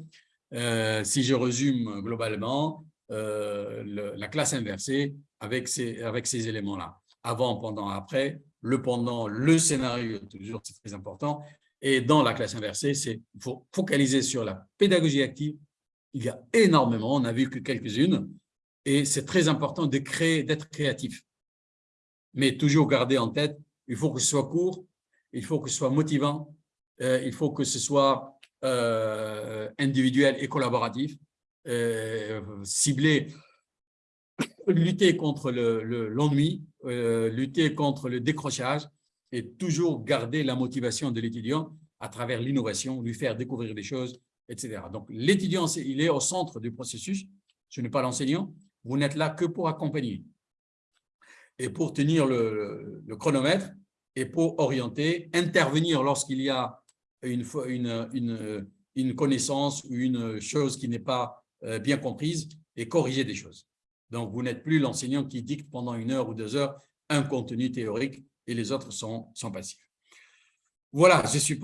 euh, si je résume globalement, euh, la classe inversée avec ces, avec ces éléments-là. Avant, pendant, après, le pendant, le scénario, toujours c'est très important. Et dans la classe inversée, c'est faut focaliser sur la pédagogie active. Il y a énormément, on n'a vu que quelques-unes, et c'est très important de créer, d'être créatif mais toujours garder en tête, il faut que ce soit court, il faut que ce soit motivant, euh, il faut que ce soit euh, individuel et collaboratif, euh, ciblé, lutter contre l'ennui, lutter contre le décrochage et toujours garder la motivation de l'étudiant à travers l'innovation, lui faire découvrir des choses, etc. Donc, l'étudiant, il est au centre du processus, ce n'est pas l'enseignant, vous n'êtes là que pour accompagner et pour tenir le, chronomètre et pour orienter, intervenir lorsqu'il y a une, une, une, connaissance ou une chose qui n'est pas euh, bien comprise et corriger des choses. Donc, vous n'êtes plus l'enseignant qui dicte pendant une heure ou deux heures un contenu théorique et les autres sont, sont passifs. Voilà, je suppose